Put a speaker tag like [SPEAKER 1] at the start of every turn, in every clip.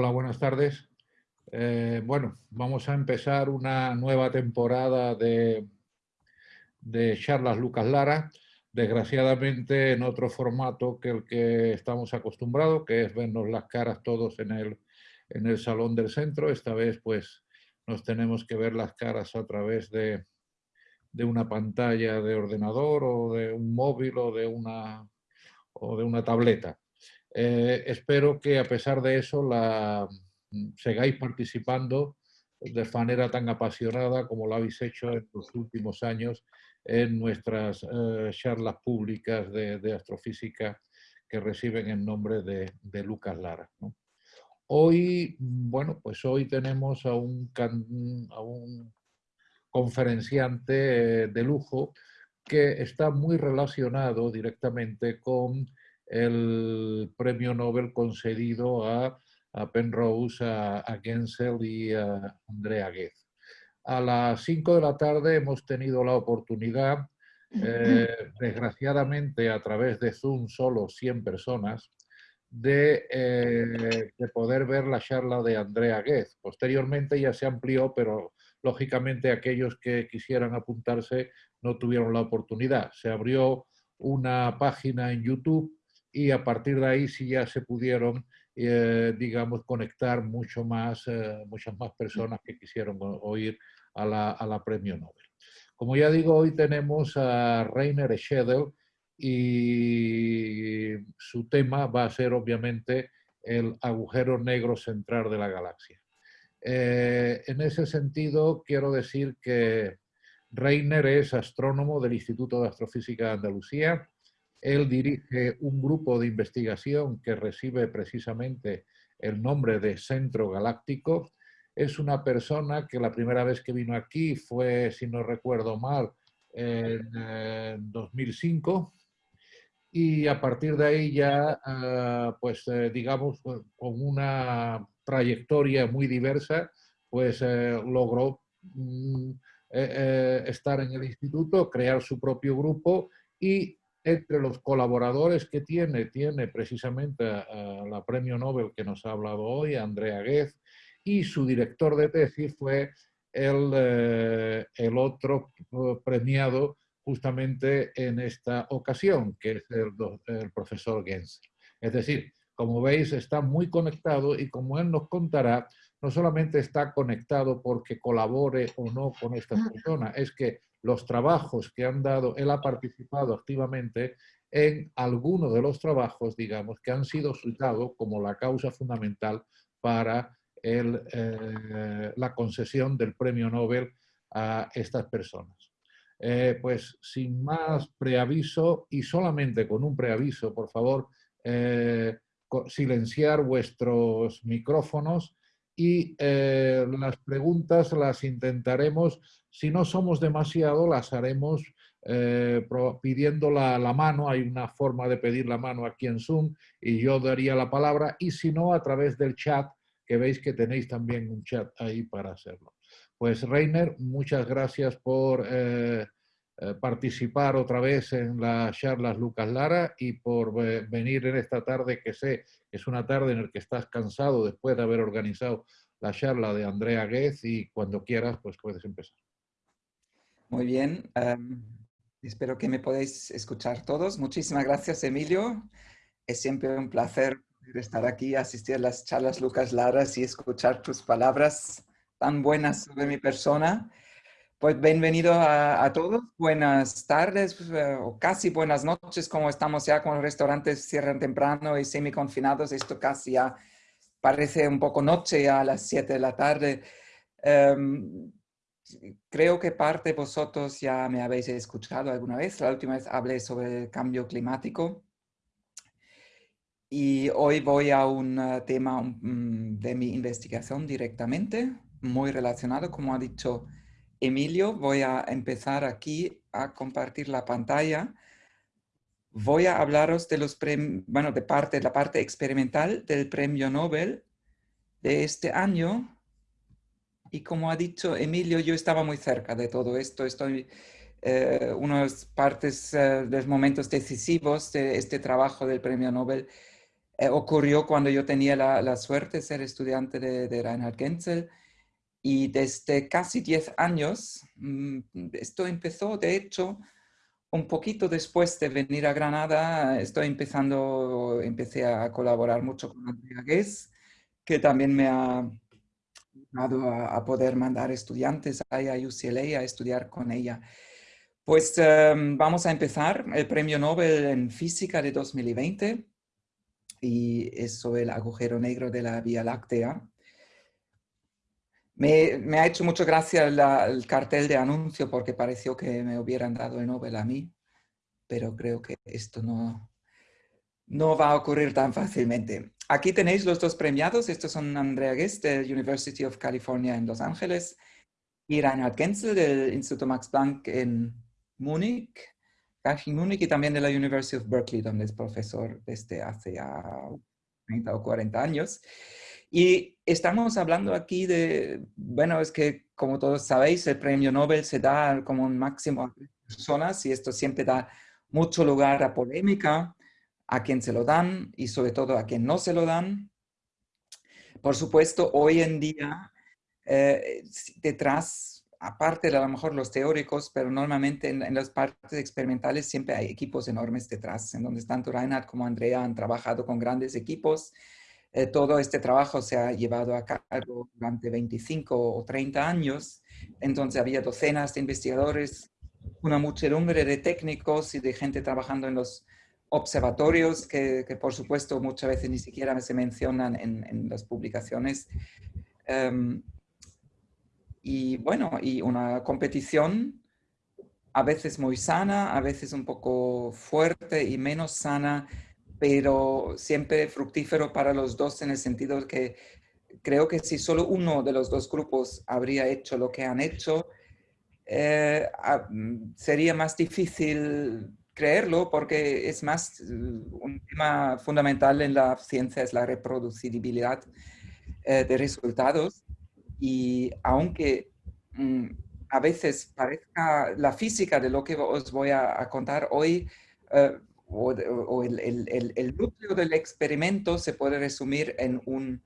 [SPEAKER 1] Hola, buenas tardes. Eh, bueno, vamos a empezar una nueva temporada de, de charlas Lucas Lara, desgraciadamente en otro formato que el que estamos acostumbrados, que es vernos las caras todos en el, en el salón del centro. Esta vez pues nos tenemos que ver las caras a través de, de una pantalla de ordenador o de un móvil o de una, o de una tableta. Eh, espero que a pesar de eso la, mm, sigáis participando de manera tan apasionada como lo habéis hecho en los últimos años en nuestras eh, charlas públicas de, astrofísica que reciben el nombre de, Lucas Lara. Hoy, bueno, pues hoy tenemos a un, a un conferenciante eh, de lujo que está muy relacionado directamente con el premio Nobel concedido a, Penrose, a, Gensel y a Andrea Ghez. A las 5 de la tarde hemos tenido la oportunidad, eh, desgraciadamente a través de Zoom solo 100 personas, de, eh, de, poder ver la charla de Andrea Ghez. Posteriormente ya se amplió, pero lógicamente aquellos que quisieran apuntarse no tuvieron la oportunidad. Se abrió una página en YouTube y a partir de ahí sí ya se pudieron, eh, digamos, conectar mucho más, eh, muchas más personas que quisieron oír a la, a la, Premio Nobel. Como ya digo, hoy tenemos a Rainer Schedel y su tema va a ser obviamente el agujero negro central de la galaxia. Eh, en ese sentido, quiero decir que Reiner es astrónomo del Instituto de Astrofísica de Andalucía. Él dirige un grupo de investigación que recibe precisamente el nombre de Centro Galáctico. Es una persona que la primera vez que vino aquí fue, si no recuerdo mal, en 2005 y a partir de ahí ya, ah, pues eh, digamos, con una trayectoria muy diversa, pues eh, logró mm, eh, eh, estar en el instituto, crear su propio grupo y entre los colaboradores que tiene, tiene precisamente a, la premio Nobel que nos ha hablado hoy, Andrea Ghez, y su director de tesis fue el, el otro premiado justamente en esta ocasión, que es el, el profesor Gens. Es decir, como veis, está muy conectado y como él nos contará, no solamente está conectado porque colabore o no con esta persona, es que los trabajos que han dado, él ha participado activamente en algunos de los trabajos, digamos, que han sido citados como la causa fundamental para eh, la concesión del premio Nobel a estas personas. Eh, pues sin más preaviso y solamente con un preaviso, por favor, eh, silenciar vuestros micrófonos y eh, las preguntas las intentaremos, si no somos demasiado, las haremos eh, pidiendo la, mano, hay una forma de pedir la mano aquí en Zoom y yo daría la palabra, y si no, a través del chat, que veis que tenéis también un chat ahí para hacerlo. Pues Reiner, muchas gracias por eh, eh, participar otra vez en las charlas Lucas Lara y por venir en esta tarde que sé es una tarde en la que estás cansado después de haber organizado la charla de Andrea Guez y cuando quieras pues puedes empezar.
[SPEAKER 2] Muy bien, em, espero que me podáis escuchar todos. Muchísimas gracias Emilio, es siempre un placer estar aquí, asistir a las charlas Lucas Lara y escuchar tus palabras tan buenas sobre mi persona. Pues bienvenido a, todos, buenas tardes pues, eh, o casi buenas noches, como estamos ya con restaurantes cierran temprano y semi-confinados, esto casi ya parece un poco noche a las 7 de la tarde. Em, creo que parte de vosotros ya me habéis escuchado alguna vez, la última vez hablé sobre el cambio climático. Y hoy voy a un eh, tema mm, de mi investigación directamente, muy relacionado, como ha dicho Emilio, voy a empezar aquí a compartir la pantalla. Voy a hablaros de los bueno, de parte, la parte experimental del premio Nobel de este año. Y como ha dicho Emilio, yo estaba muy cerca de todo esto. Estoy eh, unas partes eh, de los momentos decisivos de este trabajo del premio Nobel eh, ocurrió cuando yo tenía la, suerte de ser estudiante de, Reinhard Genzel y desde casi 10 años, mm, esto empezó de hecho un poquito después de venir a Granada, estoy empezando, empecé a colaborar mucho con Andrea Guess, que también me ha ayudado a, poder mandar estudiantes a UCLA a estudiar con ella. Pues em, vamos a empezar el premio Nobel en Física de 2020 y es sobre el agujero negro de la Vía Láctea. Me, ha hecho mucha gracia el cartel de anuncio porque pareció que me hubieran dado el Nobel a mí, pero creo que esto no, no va a ocurrir tan fácilmente. Aquí tenéis los dos premiados. Estos son Andrea Guest del University of California en Los Ángeles y Reinhard Genzel del Instituto Max Planck en Múnich, Múnich y también de la University of Berkeley, donde es profesor desde hace ya 30 o 40 años. Y estamos hablando aquí de, bueno, es que como todos sabéis, el premio Nobel se da como un máximo a personas y esto siempre da mucho lugar a polémica, a quien se lo dan y sobre todo a quien no se lo dan. Por supuesto, hoy en día, eh, detrás, aparte de a lo mejor los teóricos, pero normalmente en, las partes experimentales siempre hay equipos enormes detrás, en donde tanto Reinhard como Andrea han trabajado con grandes equipos eh, todo este trabajo se ha llevado a cabo durante 25 o 30 años, entonces había docenas de investigadores, una muchedumbre de técnicos y de gente trabajando en los observatorios que, por supuesto muchas veces ni siquiera se mencionan en, las publicaciones. Em, y bueno, y una competición a veces muy sana, a veces un poco fuerte y menos sana, pero siempre fructífero para los dos en el sentido que creo que si solo uno de los dos grupos habría hecho lo que han hecho, eh, mm, sería más difícil creerlo porque es más, mm, un tema fundamental en la ciencia es la reproducibilidad eh, de resultados. Y aunque mm, a veces parezca la física de lo que os voy a, contar hoy, eh, o, el, núcleo del experimento se puede resumir en, un,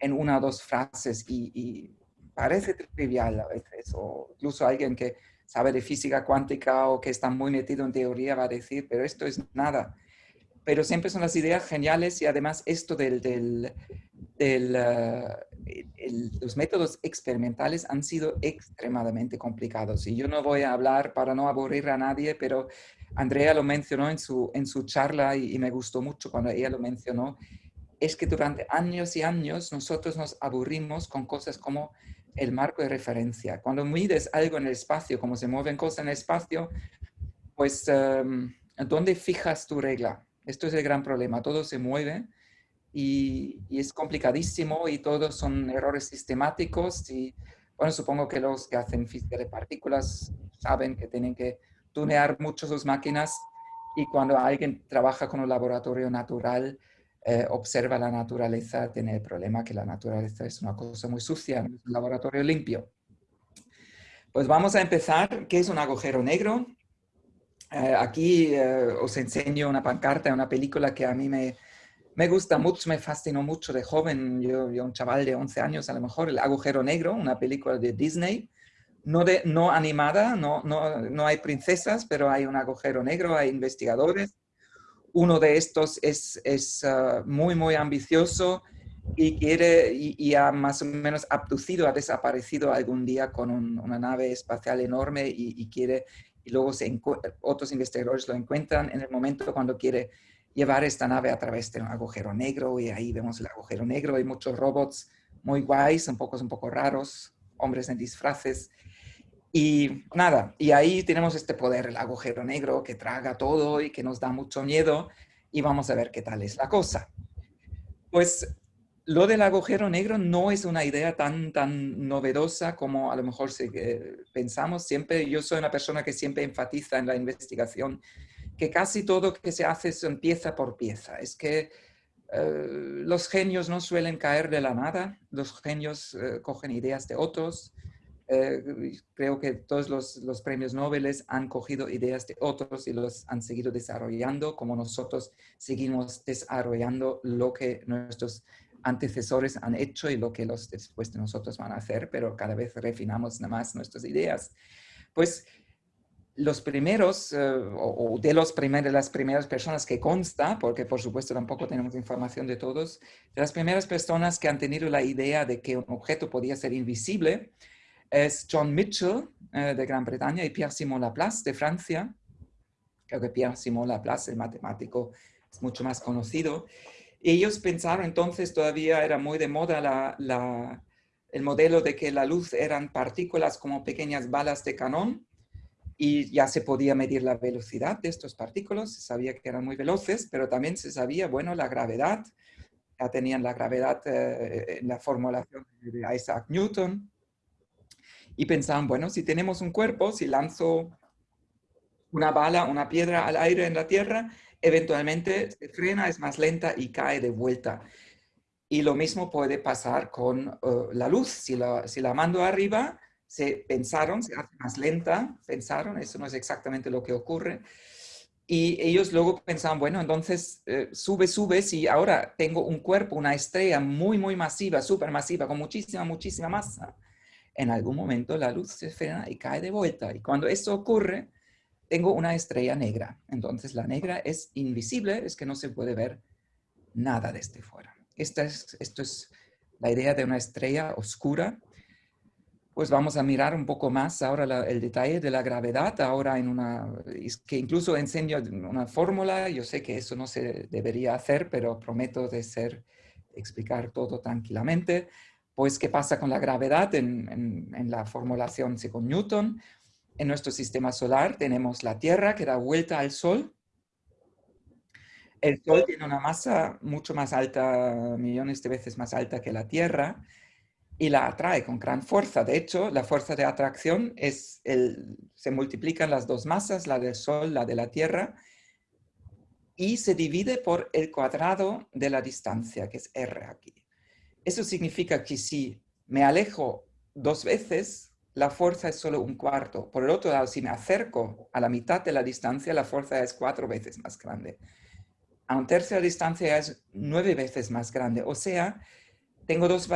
[SPEAKER 2] en una o dos frases y, parece trivial a veces, o incluso alguien que sabe de física cuántica o que está muy metido en teoría va a decir, pero esto es nada. Pero siempre son las ideas geniales y además esto del, del, uh, los métodos experimentales han sido extremadamente complicados. Y yo no voy a hablar para no aburrir a nadie, pero Andrea lo mencionó en su, en su charla y, me gustó mucho cuando ella lo mencionó, es que durante años y años nosotros nos aburrimos con cosas como el marco de referencia. Cuando mides algo en el espacio, como se mueven cosas en el espacio, pues um, ¿dónde fijas tu regla? Esto es el gran problema. Todo se mueve y, y, es complicadísimo y todos son errores sistemáticos y bueno, supongo que los que hacen física de partículas saben que tienen que tunear mucho sus máquinas y cuando alguien trabaja con un laboratorio natural, eh, observa la naturaleza, tiene el problema que la naturaleza es una cosa muy sucia, no es un laboratorio limpio. Pues vamos a empezar. ¿Qué es un agujero negro? Eh, aquí eh, os enseño una pancarta una película que a mí me, me gusta mucho, me fascinó mucho de joven, yo, yo un chaval de 11 años a lo mejor, El agujero negro, una película de Disney, no, animada, no, no, no, hay princesas, pero hay un agujero negro, hay investigadores. Uno de estos es, es ah, muy, muy ambicioso y quiere, y, ha más o menos abducido, ha desaparecido algún día con una nave espacial enorme y, quiere, y luego otros investigadores lo encuentran en el momento cuando quiere llevar esta nave a través de un agujero negro y ahí vemos el agujero negro, hay muchos robots muy guays, un poco, un poco raros, hombres en disfraces y nada, y ahí tenemos este poder, el agujero negro que traga todo y que nos da mucho miedo y vamos a ver qué tal es la cosa. Pues lo del agujero negro no es una idea tan, tan novedosa como a lo mejor eh, pensamos. Siempre, yo soy una persona que siempre enfatiza en la investigación que casi todo que se hace es pieza por pieza. Es que eh, los genios no suelen caer de la nada, los genios eh, cogen ideas de otros, eh, creo que todos los, los, premios Nobel han cogido ideas de otros y los han seguido desarrollando, como nosotros seguimos desarrollando lo que nuestros antecesores han hecho y lo que los después de nosotros van a hacer, pero cada vez refinamos más nuestras ideas. Pues los primeros, eh, o, de los primeros, las primeras personas que consta, porque por supuesto tampoco tenemos información de todos, de las primeras personas que han tenido la idea de que un objeto podía ser invisible, es John Mitchell eh, de Gran Bretaña y Pierre-Simon Laplace de Francia. Creo que Pierre-Simon Laplace, el matemático, es mucho más conocido. Ellos pensaron entonces, todavía era muy de moda la, el modelo de que la luz eran partículas como pequeñas balas de canón, y ya se podía medir la velocidad de estos partículas, se sabía que eran muy veloces, pero también se sabía, bueno, la gravedad, ya tenían la gravedad eh, en la formulación de Isaac Newton, y pensaban, bueno, si tenemos un cuerpo, si lanzo una bala, una piedra al aire en la Tierra, eventualmente se frena, es más lenta y cae de vuelta. Y lo mismo puede pasar con eh, la luz. Si la, mando arriba, se pensaron, se hace más lenta, pensaron, eso no es exactamente lo que ocurre. Y ellos luego pensaban, bueno, entonces eh, sube, sube, si ahora tengo un cuerpo, una estrella muy, muy masiva, súper masiva, con muchísima, muchísima masa, en algún momento la luz se frena y cae de vuelta. Y cuando eso ocurre, tengo una estrella negra. Entonces la negra es invisible, es que no se puede ver nada desde fuera. Esta es, esto es la idea de una estrella oscura pues vamos a mirar un poco más ahora el detalle de la gravedad, ahora en una, que incluso enseño una fórmula, yo sé que eso no se debería hacer, pero prometo de ser, explicar todo tranquilamente. Pues, ¿qué pasa con la gravedad en, en la formulación según Newton? En nuestro sistema solar tenemos la Tierra que da vuelta al Sol. El Sol tiene una masa mucho más alta, millones de veces más alta que la Tierra, y la atrae con gran fuerza. De hecho, la fuerza de atracción es el, se multiplican las dos masas, la del Sol, la de la Tierra, y se divide por el cuadrado de la distancia, que es R aquí. Eso significa que si me alejo dos veces, la fuerza es solo un cuarto. Por el otro lado, si me acerco a la mitad de la distancia, la fuerza es cuatro veces más grande. A un tercio de distancia es nueve veces más grande. O sea, tengo dos,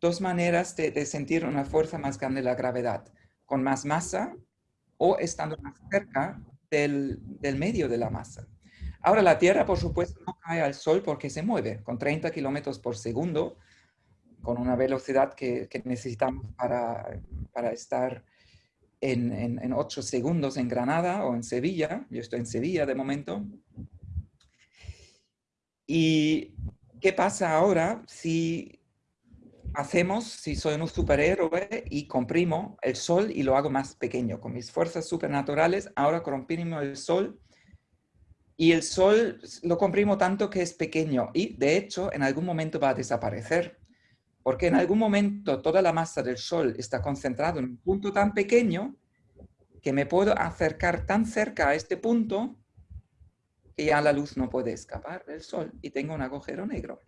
[SPEAKER 2] dos maneras de, sentir una fuerza más grande de la gravedad, con más masa o estando más cerca del, medio de la masa. Ahora, la Tierra, por supuesto, no cae al Sol porque se mueve con 30 kilómetros por segundo, con una velocidad que, necesitamos para, para estar en, en, 8 segundos en Granada o en Sevilla. Yo estoy en Sevilla de momento. ¿Y qué pasa ahora si hacemos si soy un superhéroe y comprimo el sol y lo hago más pequeño. Con mis fuerzas supernaturales, ahora comprimo el sol y el sol lo comprimo tanto que es pequeño y de hecho en algún momento va a desaparecer. Porque en algún momento toda la masa del sol está concentrada en un punto tan pequeño que me puedo acercar tan cerca a este punto que ya la luz no puede escapar del sol y tengo un agujero negro.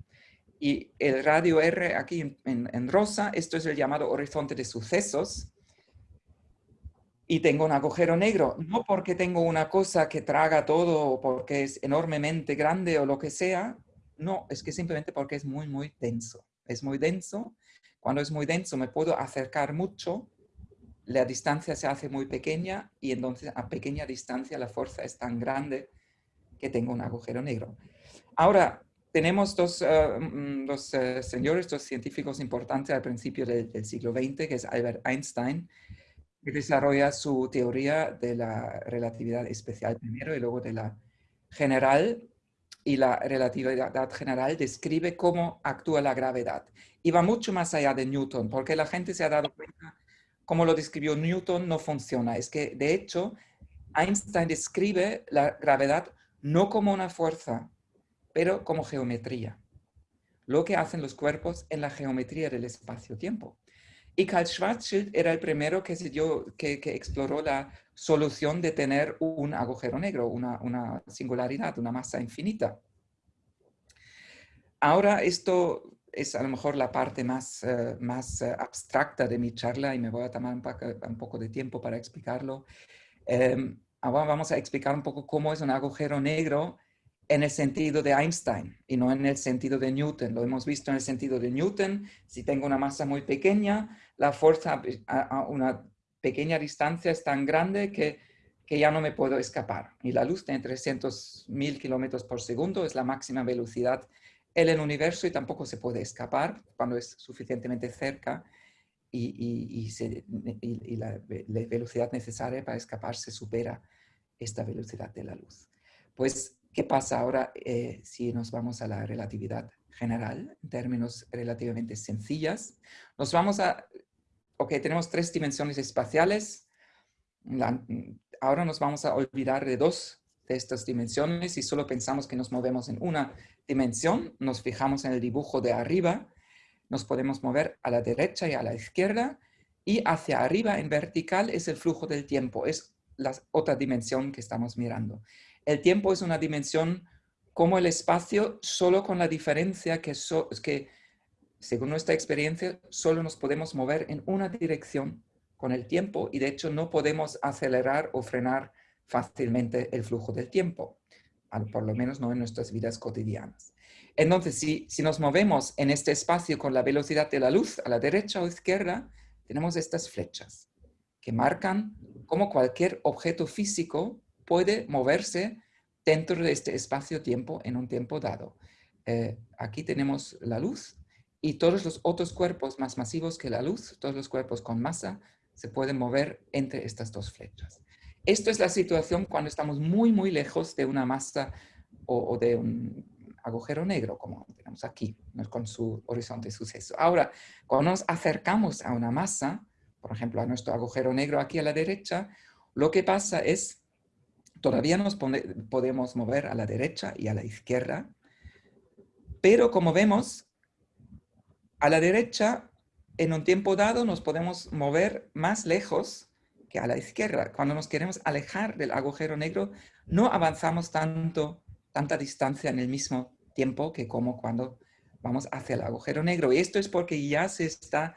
[SPEAKER 2] Y el radio R aquí en, rosa, esto es el llamado horizonte de sucesos. Y tengo un agujero negro, no porque tengo una cosa que traga todo o porque es enormemente grande o lo que sea, no, es que simplemente porque es muy, muy denso. Es muy denso. Cuando es muy denso me puedo acercar mucho, la distancia se hace muy pequeña y entonces a pequeña distancia la fuerza es tan grande que tengo un agujero negro. Ahora, tenemos dos, eh, señores, dos científicos importantes al principio del, siglo XX, que es Albert Einstein, que desarrolla su teoría de la relatividad especial primero y luego de la general. Y la relatividad general describe cómo actúa la gravedad. Y va mucho más allá de Newton, porque la gente se ha dado cuenta, como lo describió Newton, no funciona. Es que, de hecho, Einstein describe la gravedad no como una fuerza, pero como geometría. Lo que hacen los cuerpos en la geometría del espacio-tiempo. Y Karl Schwarzschild era el primero que, se dio, que, exploró la solución de tener un agujero negro, una, una singularidad, una masa infinita. Ahora esto es a lo mejor la parte más, eh, más eh, abstracta de mi charla y me voy a tomar un poco, de tiempo para explicarlo. Em, ahora vamos a explicar un poco cómo es un agujero negro en el sentido de Einstein y no en el sentido de Newton. Lo hemos visto en el sentido de Newton. Si tengo una masa muy pequeña, la fuerza a, una pequeña distancia es tan grande que, que ya no me puedo escapar. Y la luz tiene 300.000 kilómetros por segundo, es la máxima velocidad en el universo y tampoco se puede escapar cuando es suficientemente cerca y, y, la, velocidad necesaria para escaparse supera esta velocidad de la luz. Pues ¿Qué pasa ahora eh, si nos vamos a la relatividad general, en términos relativamente sencillas? Nos vamos a... Ok, tenemos tres dimensiones espaciales. ahora nos vamos a olvidar de dos de estas dimensiones y solo pensamos que nos movemos en una dimensión. Nos fijamos en el dibujo de arriba. Nos podemos mover a la derecha y a la izquierda. Y hacia arriba, en vertical, es el flujo del tiempo. Es la otra dimensión que estamos mirando. El tiempo es una dimensión como el espacio, solo con la diferencia que, según nuestra experiencia, solo nos podemos mover en una dirección con el tiempo y de hecho no podemos acelerar o frenar fácilmente el flujo del tiempo, por lo menos no en nuestras vidas cotidianas. Entonces, si, si nos movemos en este espacio con la velocidad de la luz a la derecha o izquierda, tenemos estas flechas que marcan cómo cualquier objeto físico puede moverse dentro de este espacio-tiempo en un tiempo dado. Eh, aquí tenemos la luz y todos los otros cuerpos más masivos que la luz, todos los cuerpos con masa, se pueden mover entre estas dos flechas. Esto es la situación cuando estamos muy, muy lejos de una masa o, de un agujero negro, como tenemos aquí, con su horizonte de suceso. Ahora, cuando nos acercamos a una masa, por ejemplo, a nuestro agujero negro aquí a la derecha, lo que pasa es Todavía nos podemos mover a la derecha y a la izquierda, pero como vemos, a la derecha, en un tiempo dado, nos podemos mover más lejos que a la izquierda. Cuando nos queremos alejar del agujero negro, no avanzamos tanto, tanta distancia en el mismo tiempo que como cuando vamos hacia el agujero negro. Esto es porque ya se está,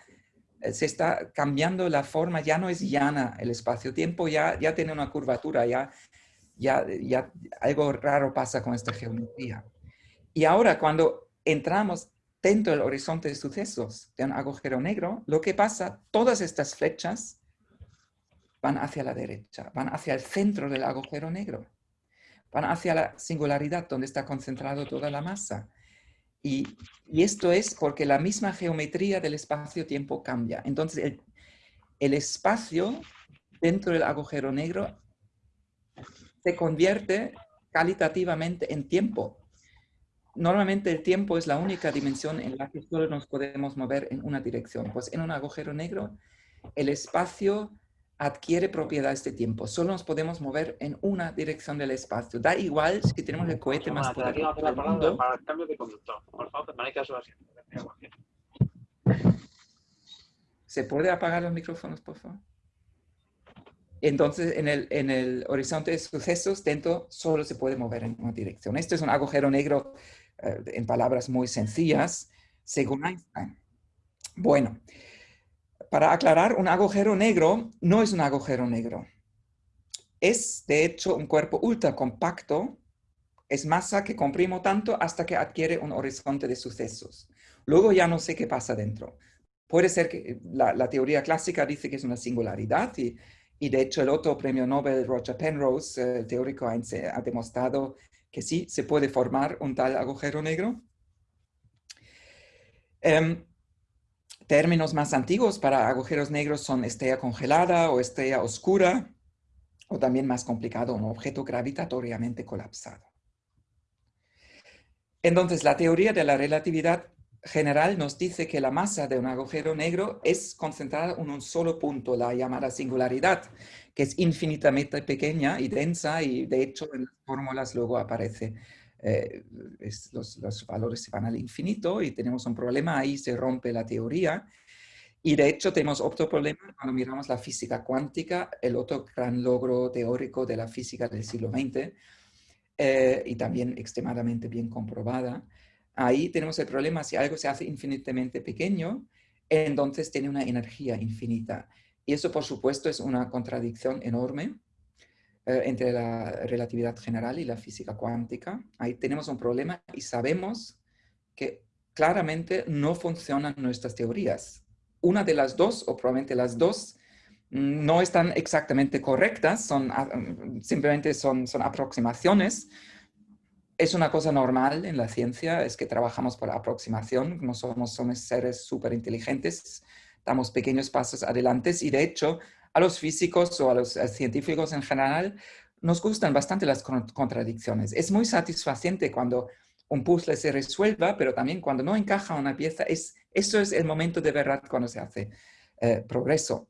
[SPEAKER 2] se está cambiando la forma, ya no es llana el espacio-tiempo, ya, ya tiene una curvatura, ya ya, ya algo raro pasa con esta geometría. Y ahora cuando entramos dentro del horizonte de sucesos de un agujero negro, lo que pasa, todas estas flechas van hacia la derecha, van hacia el centro del agujero negro, van hacia la singularidad donde está concentrado toda la masa. Y, y esto es porque la misma geometría del espacio-tiempo cambia. Entonces, el, el espacio dentro del agujero negro se convierte calitativamente en tiempo. Normalmente el tiempo es la única dimensión en la que solo nos podemos mover en una dirección. Pues en un agujero negro, el espacio adquiere propiedades de tiempo. Solo nos podemos mover en una dirección del espacio. Da igual si tenemos el cohete más poderoso del mundo. ¿Se puede apagar los micrófonos, por favor? Entonces, en el, en el horizonte de sucesos, dentro solo se puede mover en una dirección. Esto es un agujero negro en palabras muy sencillas, según Einstein. Bueno, para aclarar, un agujero negro no es un agujero negro. Es, de hecho, un cuerpo ultra compacto. Es masa que comprimo tanto hasta que adquiere un horizonte de sucesos. Luego ya no sé qué pasa dentro. Puede ser que la, la teoría clásica dice que es una singularidad y y de hecho el otro premio Nobel, Roger Penrose, el teórico, ha demostrado que sí, se puede formar un tal agujero negro. Em, términos más antiguos para agujeros negros son estrella congelada o estrella oscura, o también más complicado, un objeto gravitatoriamente colapsado. Entonces, la teoría de la relatividad general nos dice que la masa de un agujero negro es concentrada en un solo punto, la llamada singularidad, que es infinitamente pequeña y densa y de hecho en las fórmulas luego aparece, eh, los, los, valores se van al infinito y tenemos un problema, ahí se rompe la teoría. Y de hecho tenemos otro problema cuando miramos la física cuántica, el otro gran logro teórico de la física del siglo XX, eh, y también extremadamente bien comprobada, ahí tenemos el problema, si algo se hace infinitamente pequeño, entonces tiene una energía infinita. Y eso, por supuesto, es una contradicción enorme eh, entre la relatividad general y la física cuántica. Ahí tenemos un problema y sabemos que claramente no funcionan nuestras teorías. Una de las dos, o probablemente las dos, no están exactamente correctas, son, ah, simplemente son, son aproximaciones. Es una cosa normal en la ciencia, es que trabajamos por aproximación, no somos, seres súper inteligentes, damos pequeños pasos adelante y de hecho a los físicos o a los científicos en general nos gustan bastante las contradicciones. Es muy satisfaciente cuando un puzzle se resuelva, pero también cuando no encaja una pieza, es, eso es el momento de verdad cuando se hace eh, progreso.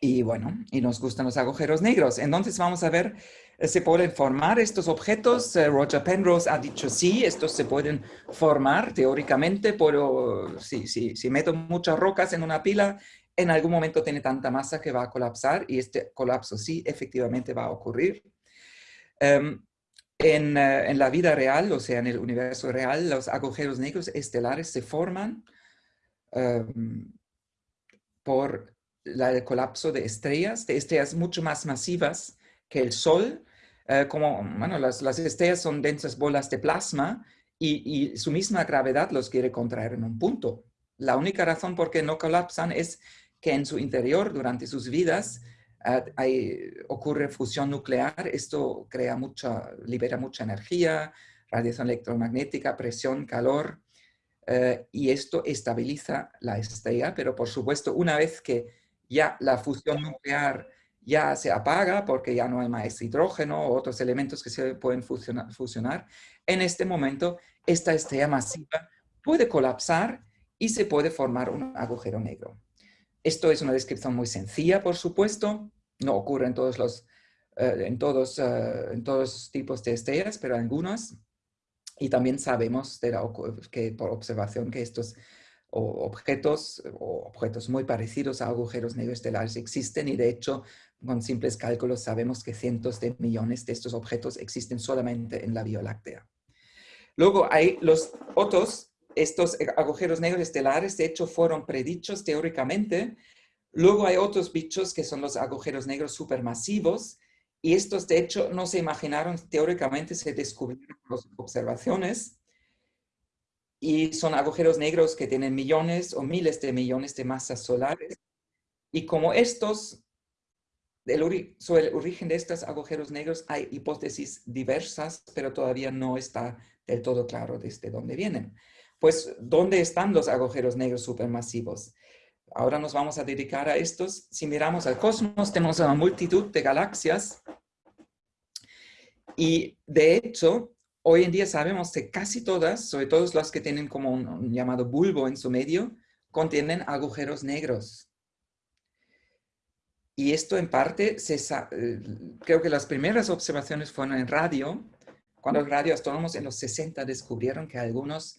[SPEAKER 2] Y bueno, y nos gustan los agujeros negros. Entonces vamos a ver, ¿se pueden formar estos objetos? Eh, Roger Penrose ha dicho sí, estos se pueden formar teóricamente, pero si, si, si meto muchas rocas en una pila, en algún momento tiene tanta masa que va a colapsar y este colapso sí efectivamente va a ocurrir. Em, en, en, la vida real, o sea, en el universo real, los agujeros negros estelares se forman um, por el colapso de estrellas, de estrellas mucho más masivas que el Sol. Uh, como, bueno, las, las, estrellas son densas bolas de plasma y, su misma gravedad los quiere contraer en un punto. La única razón por qué no colapsan es que en su interior, durante sus vidas, hay, ocurre fusión nuclear, esto crea mucha, libera mucha energía, radiación electromagnética, presión, calor, eh, y esto estabiliza la estrella, pero por supuesto una vez que ya la fusión nuclear ya se apaga porque ya no hay más hidrógeno o otros elementos que se pueden fusionar, fusionar, en este momento esta estrella masiva puede colapsar y se puede formar un agujero negro. Esto es una descripción muy sencilla, por supuesto. No ocurre en todos los, eh, en todos, uh, en todos tipos de estrellas, pero algunas. Y también sabemos de que por observación que estos objetos o objetos muy parecidos a agujeros negros estelares existen y de hecho con simples cálculos sabemos que cientos de millones de estos objetos existen solamente en la Vía Láctea. Luego hay los otros estos agujeros negros estelares, de hecho, fueron predichos teóricamente. Luego hay otros bichos que son los agujeros negros supermasivos, y estos, de hecho, no se imaginaron teóricamente, se descubrieron las observaciones. Y son agujeros negros que tienen millones o miles de millones de masas solares. Y como estos, el origen de estos agujeros negros hay hipótesis diversas, pero todavía no está del todo claro desde dónde vienen. Pues, ¿dónde están los agujeros negros supermasivos? Ahora nos vamos a dedicar a estos. Si miramos al cosmos, tenemos una multitud de galaxias. Y de hecho, hoy en día sabemos que casi todas, sobre todo las que tienen como un, llamado bulbo en su medio, contienen agujeros negros. Y esto en parte, eh, creo que las primeras observaciones fueron en radio, cuando los radioastrónomos en los 60 descubrieron que algunos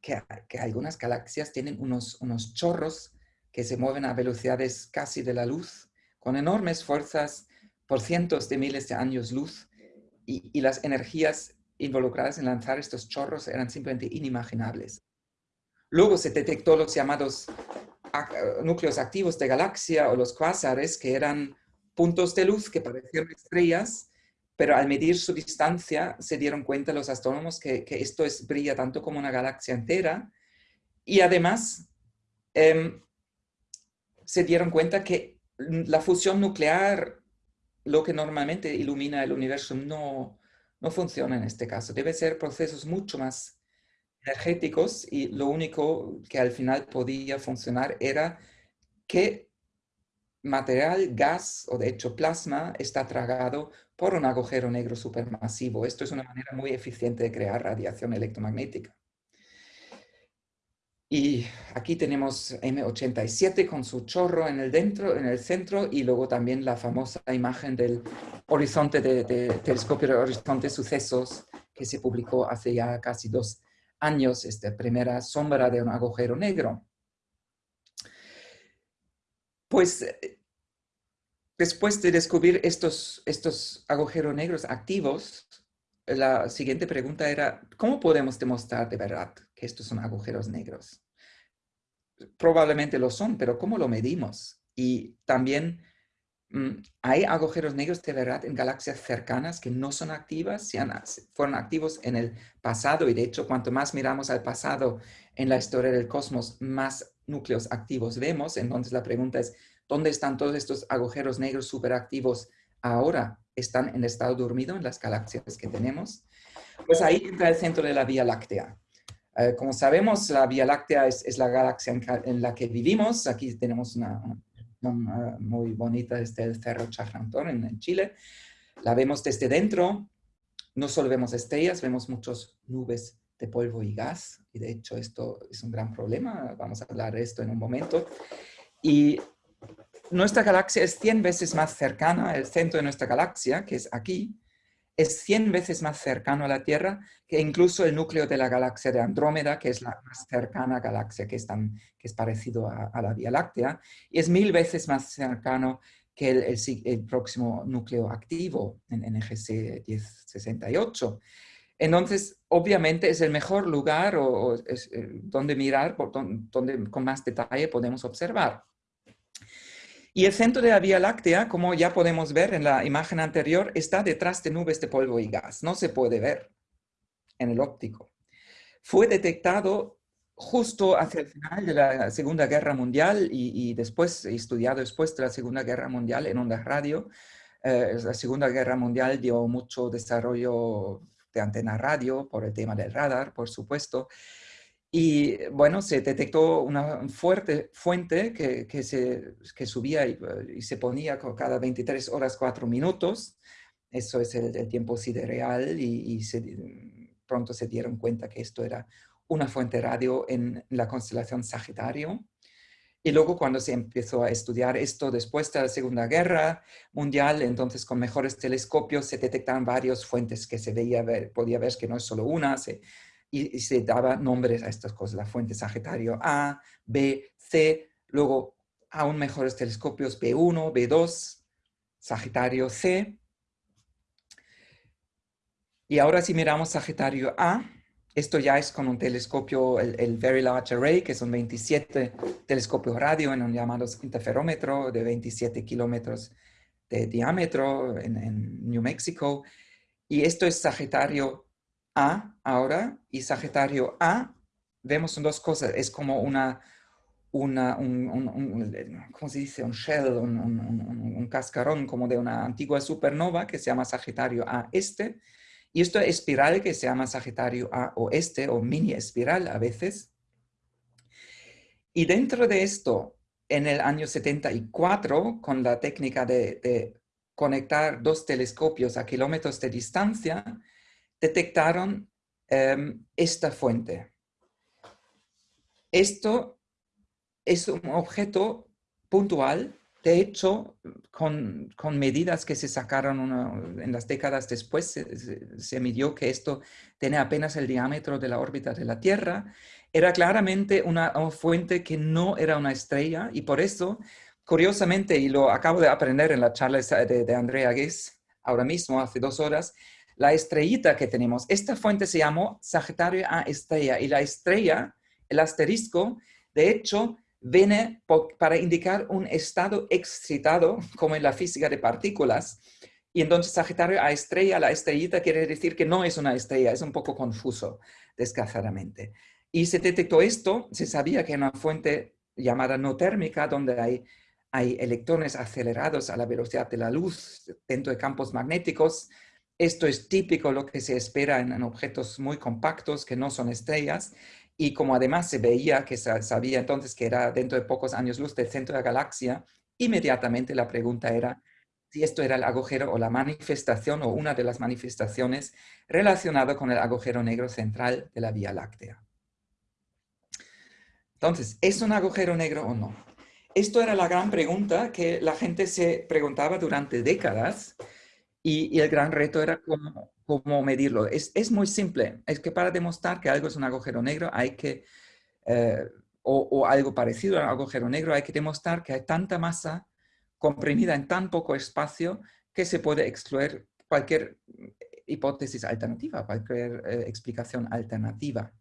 [SPEAKER 2] que, algunas galaxias tienen unos, unos chorros que se mueven a velocidades casi de la luz, con enormes fuerzas por cientos de miles de años luz, y, las energías involucradas en lanzar estos chorros eran simplemente inimaginables. Luego se detectó los llamados núcleos activos de galaxia o los cuásares, que eran puntos de luz que parecían estrellas, pero al medir su distancia se dieron cuenta los astrónomos que, esto es, brilla tanto como una galaxia entera y además em, se dieron cuenta que la fusión nuclear, lo que normalmente ilumina el universo, no, no funciona en este caso. Debe ser procesos mucho más energéticos y lo único que al final podía funcionar era que material, gas o de hecho plasma está tragado por un agujero negro supermasivo. Esto es una manera muy eficiente de crear radiación electromagnética. Y aquí tenemos M87 con su chorro en el, dentro, en el centro y luego también la famosa imagen del horizonte de, telescopio de horizonte sucesos que se publicó hace ya casi dos años, esta primera sombra de un agujero negro. Pues después de descubrir estos, estos agujeros negros activos, la siguiente pregunta era, ¿cómo podemos demostrar de verdad estos son agujeros negros? Probablemente lo son, pero ¿cómo lo medimos? Y también, mm, ¿hay agujeros negros de verdad en galaxias cercanas que no son activas? fueron activos en el pasado y de hecho, cuanto más miramos al pasado en la historia del cosmos, más núcleos activos vemos. Entonces la pregunta es, ¿dónde están todos estos agujeros negros superactivos ahora? ¿Están en estado dormido en las galaxias que tenemos? Pues ahí entra el centro de la Vía Láctea. Eh, como sabemos, la Vía Láctea es, la galaxia en, la que vivimos. Aquí tenemos una, muy bonita, este el Cerro Chajrantón en, en Chile. La vemos desde dentro. No solo vemos estrellas, vemos muchas nubes de polvo y gas. Y de hecho esto es un gran problema. Vamos a hablar de esto en un momento. Y nuestra galaxia es 100 veces más cercana, el centro de nuestra galaxia, que es aquí, es 100 veces más cercano a la Tierra que incluso el núcleo de la galaxia de Andrómeda, que es la más cercana galaxia que es, tan, que es parecido a, la Vía Láctea, y es mil veces más cercano que el, próximo núcleo activo en NGC 1068. Entonces, obviamente es el mejor lugar o, es, eh, donde mirar, donde con más detalle podemos observar. Y el centro de la Vía Láctea, como ya podemos ver en la imagen anterior, está detrás de nubes de polvo y gas. No se puede ver en el óptico. Fue detectado justo hacia el final de la Segunda Guerra Mundial y, después, estudiado después de la Segunda Guerra Mundial en ondas radio. Eh, la Segunda Guerra Mundial dio mucho desarrollo de antena radio por el tema del radar, por supuesto. Y bueno, se detectó una fuerte fuente que, se, que subía y, se ponía cada 23 horas 4 minutos. Eso es el, tiempo sidereal y, se, pronto se dieron cuenta que esto era una fuente radio en la constelación Sagitario. Y luego cuando se empezó a estudiar esto después de la Segunda Guerra Mundial, entonces con mejores telescopios se detectaban varias fuentes que se veía, podía ver que no es solo una, y, se daba nombres a estas cosas, la fuente Sagitario A, B, C, luego aún mejores telescopios B1, B2, Sagitario C. Y ahora si miramos Sagitario A, esto ya es con un telescopio, el, Very Large Array, que son 27 telescopios radio en un llamado interferómetro de 27 kilómetros de diámetro en, New Mexico. Y esto es Sagitario A ahora. Y Sagitario A, vemos dos cosas. Es como una, una un, ¿cómo se dice? Un shell, un, un, cascarón como de una antigua supernova que se llama Sagitario A este y esto espiral que se llama Sagitario A oeste o mini espiral a veces. Y dentro de esto, en el año 74, con la técnica de, conectar dos telescopios a kilómetros de distancia, detectaron em, esta fuente. Esto es un objeto puntual de hecho, con, medidas que se sacaron en las décadas después, se, midió que esto tiene apenas el diámetro de la órbita de la Tierra. Era claramente una, fuente que no era una estrella y por eso, curiosamente, y lo acabo de aprender en la charla de, de Andrea Guess ahora mismo, hace dos horas, la estrellita que tenemos, esta fuente se llamó Sagitario A estrella y la estrella, el asterisco, de hecho, viene para indicar un estado excitado, como en la física de partículas. Y entonces Sagitario a estrella, la estrellita quiere decir que no es una estrella, es un poco confuso, desgraciadamente. Y se detectó esto, se sabía que era una fuente llamada no térmica, donde hay, hay electrones acelerados a la velocidad de la luz dentro de campos magnéticos. Esto es típico lo que se espera en objetos muy compactos que no son estrellas. Y como además se veía que sabía entonces que era dentro de pocos años luz del centro de la galaxia, inmediatamente la pregunta era si esto era el agujero o la manifestación o una de las manifestaciones relacionado con el agujero negro central de la Vía Láctea. Entonces, ¿es un agujero negro o no? Esto era la gran pregunta que la gente se preguntaba durante décadas y, el gran reto era cómo, medirlo. Es, es, muy simple. Es que para demostrar que algo es un agujero negro hay que, eh, o, algo parecido a un agujero negro, hay que demostrar que hay tanta masa comprimida en tan poco espacio que se puede excluir cualquier hipótesis alternativa, cualquier eh, explicación alternativa.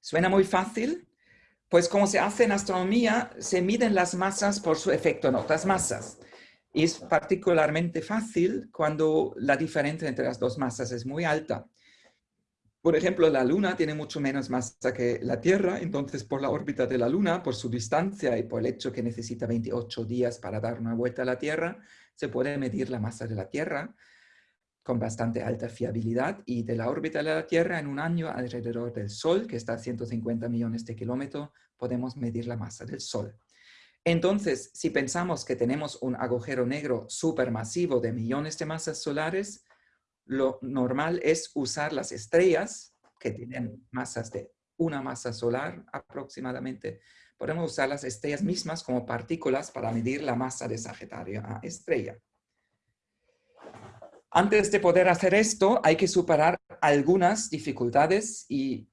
[SPEAKER 2] Suena muy fácil, pues como se hace en astronomía, se miden las masas por su efecto en otras masas. Es particularmente fácil cuando la diferencia entre las dos masas es muy alta. Por ejemplo, la Luna tiene mucho menos masa que la Tierra, entonces por la órbita de la Luna, por su distancia y por el hecho que necesita 28 días para dar una vuelta a la Tierra, se puede medir la masa de la Tierra con bastante alta fiabilidad y de la órbita de la Tierra en un año alrededor del Sol, que está a 150 millones de kilómetros, podemos medir la masa del Sol. Entonces, si pensamos que tenemos un agujero negro supermasivo de millones de masas solares, lo normal es usar las estrellas que tienen masas de una masa solar aproximadamente. Podemos usar las estrellas mismas como partículas para medir la masa de Sagitario a estrella. Antes de poder hacer esto, hay que superar algunas dificultades y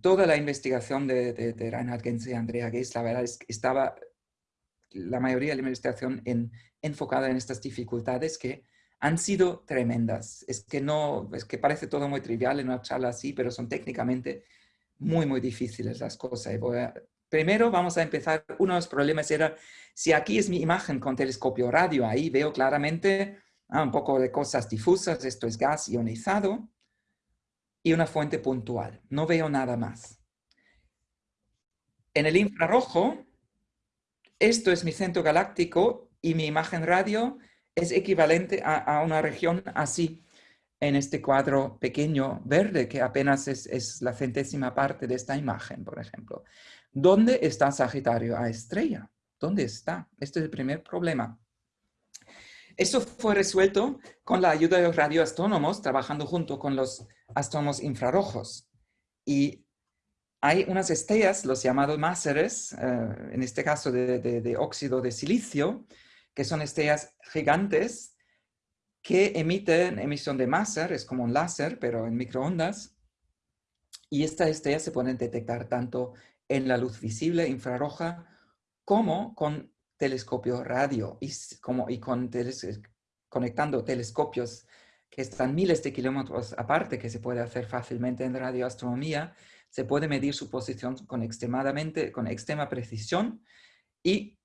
[SPEAKER 2] toda la investigación de, de, Reinhard Genze y Andrea Geis, la verdad es que estaba la mayoría de la investigación enfocada en estas dificultades que han sido tremendas. Es que no, es que parece todo muy trivial en una charla así, pero son técnicamente muy, muy difíciles las cosas. primero vamos a empezar, uno de los problemas era, si aquí es mi imagen con telescopio radio, ahí veo claramente ah, un poco de cosas difusas, esto es gas ionizado, y una fuente puntual. No veo nada más. En el infrarrojo, esto es mi centro galáctico y mi imagen radio es equivalente a, una región así en este cuadro pequeño verde, que apenas es, la centésima parte de esta imagen, por ejemplo. ¿Dónde está Sagitario a estrella? ¿Dónde está? Este es el primer problema. Esto fue resuelto con la ayuda de los radioastrónomos, trabajando junto con los astrónomos infrarrojos. Y hay unas estrellas, los llamados máseres, eh, en este caso de óxido de silicio, que son estrellas gigantes que emiten emisión de máser, es como un láser, pero en microondas. Y estas estrellas se pueden detectar tanto en la luz visible infrarroja como con telescopio radio y, con conectando telescopios que están miles de kilómetros aparte, que se puede hacer fácilmente en radioastronomía, se puede medir su posición con extremadamente, con extrema precisión y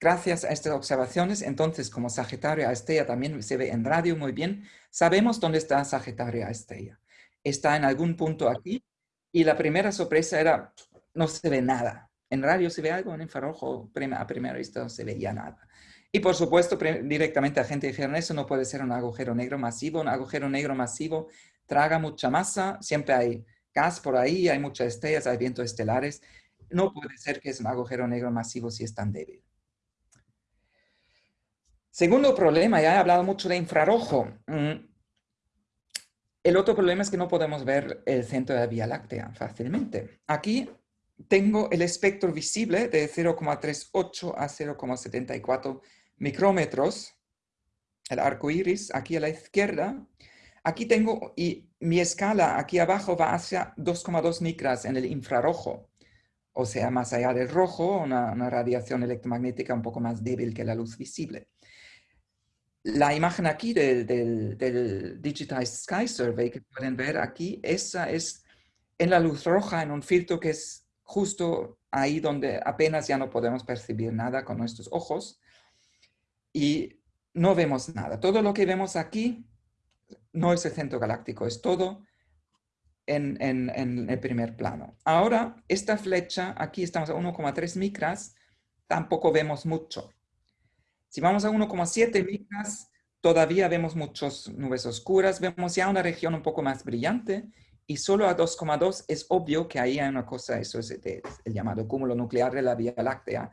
[SPEAKER 2] Gracias a estas observaciones, entonces, como Sagitario a Estrella también se ve en radio muy bien, sabemos dónde está Sagitario a Estrella. Está en algún punto aquí y la primera sorpresa era, no se ve nada. En radio se ve algo, en infrarrojo a primera vista no se veía nada. Y por supuesto, directamente la gente dijeron, eso no puede ser un agujero negro masivo. Un agujero negro masivo traga mucha masa, siempre hay gas por ahí, hay muchas estrellas, hay vientos estelares. No puede ser que es un agujero negro masivo si es tan débil. Segundo problema, ya he hablado mucho de infrarrojo. Mm, el otro problema es que no podemos ver el centro de la Vía Láctea fácilmente. Aquí tengo el espectro visible de 0,38 a 0,74 micrómetros, el arco iris aquí a la izquierda. Aquí tengo, y mi escala aquí abajo va hacia 2,2 micras en el infrarrojo, o sea, más allá del rojo, una, radiación electromagnética un poco más débil que la luz visible. La imagen aquí del, del, Digitized Sky Survey que pueden ver aquí, esa es en la luz roja, en un filtro que es justo ahí donde apenas ya no podemos percibir nada con nuestros ojos y no vemos nada. Todo lo que vemos aquí no es el centro galáctico, es todo en, el primer plano. Ahora, esta flecha, aquí estamos a 1,3 micras, tampoco vemos mucho. Si vamos a 1,7 micras, todavía vemos muchas nubes oscuras, vemos ya una región un poco más brillante y solo a 2,2 es obvio que ahí hay una cosa, eso es el llamado cúmulo nuclear de la Vía Láctea.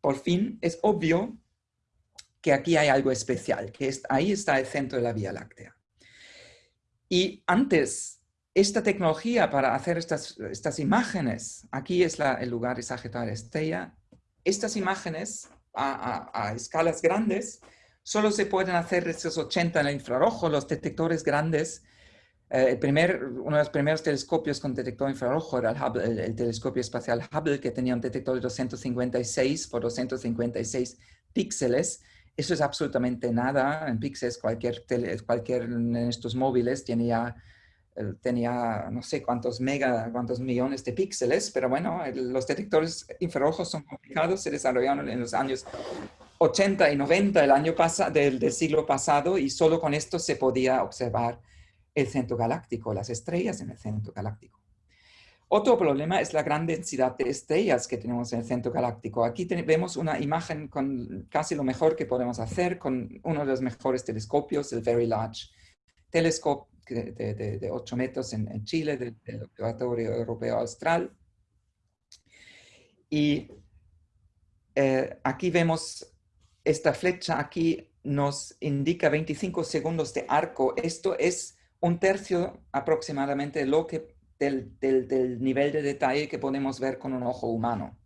[SPEAKER 2] Por fin es obvio que aquí hay algo especial, que ahí está el centro de la Vía Láctea. Y antes, esta tecnología para hacer estas, estas imágenes, aquí es el lugar de Sagitario Estrella, estas imágenes a, escalas grandes, solo se pueden hacer estos 80 en el infrarrojo, los detectores grandes. Eh, el primer, uno de los primeros telescopios con detector infrarrojo era el, el, telescopio espacial Hubble, que tenía un detector de 256 por 256 píxeles. Eso es absolutamente nada en píxeles. Cualquier, cualquier en estos móviles eh, tenía no sé cuántos mega, cuántos millones de píxeles, pero bueno, los detectores infrarrojos son complicados, se desarrollaron en los años 80 y 90 del, año del, del siglo pasado y solo con esto se podía observar el centro galáctico, las estrellas en el centro galáctico. Otro problema es la gran densidad de estrellas que tenemos en el centro galáctico. Aquí vemos una imagen con casi lo mejor que podemos hacer con uno de los mejores telescopios, el Very Large Telescope de, 8 metros en, Chile, del, Observatorio Europeo Austral. Y eh, aquí vemos esta flecha, aquí nos indica 25 segundos de arco. Esto es un tercio aproximadamente de lo que, del, nivel de detalle que podemos ver con un ojo humano,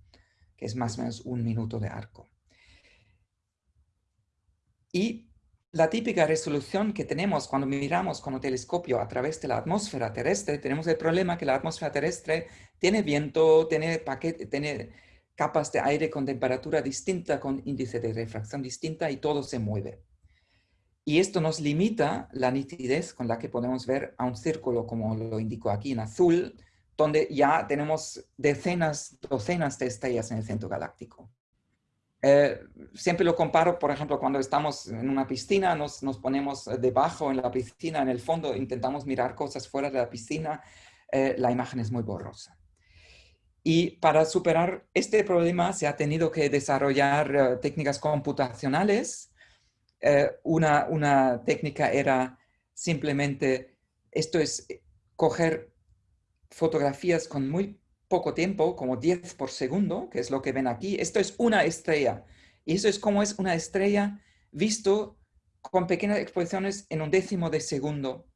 [SPEAKER 2] que es más o menos un minuto de arco. Y la típica resolución que tenemos cuando miramos con un telescopio a través de la atmósfera terrestre, tenemos el problema que la atmósfera terrestre tiene viento, tiene, paquete, tiene capas de aire con temperatura distinta, con índice de refracción distinta y todo se mueve. Y esto nos limita la nitidez con la que podemos ver a un círculo, como lo indico aquí en azul, donde ya tenemos decenas, docenas de estrellas en el centro galáctico. Eh, siempre lo comparo, por ejemplo, cuando estamos en una piscina, nos, ponemos debajo en la piscina, en el fondo, intentamos mirar cosas fuera de la piscina, eh, la imagen es muy borrosa. Y para superar este problema se ha tenido que desarrollar eh, técnicas computacionales. Una, una técnica era simplemente, esto es coger fotografías con muy poco tiempo, como 10 por segundo, que es lo que ven aquí. Esto es una estrella. Y eso es como es una estrella visto con pequeñas exposiciones en un décimo de segundo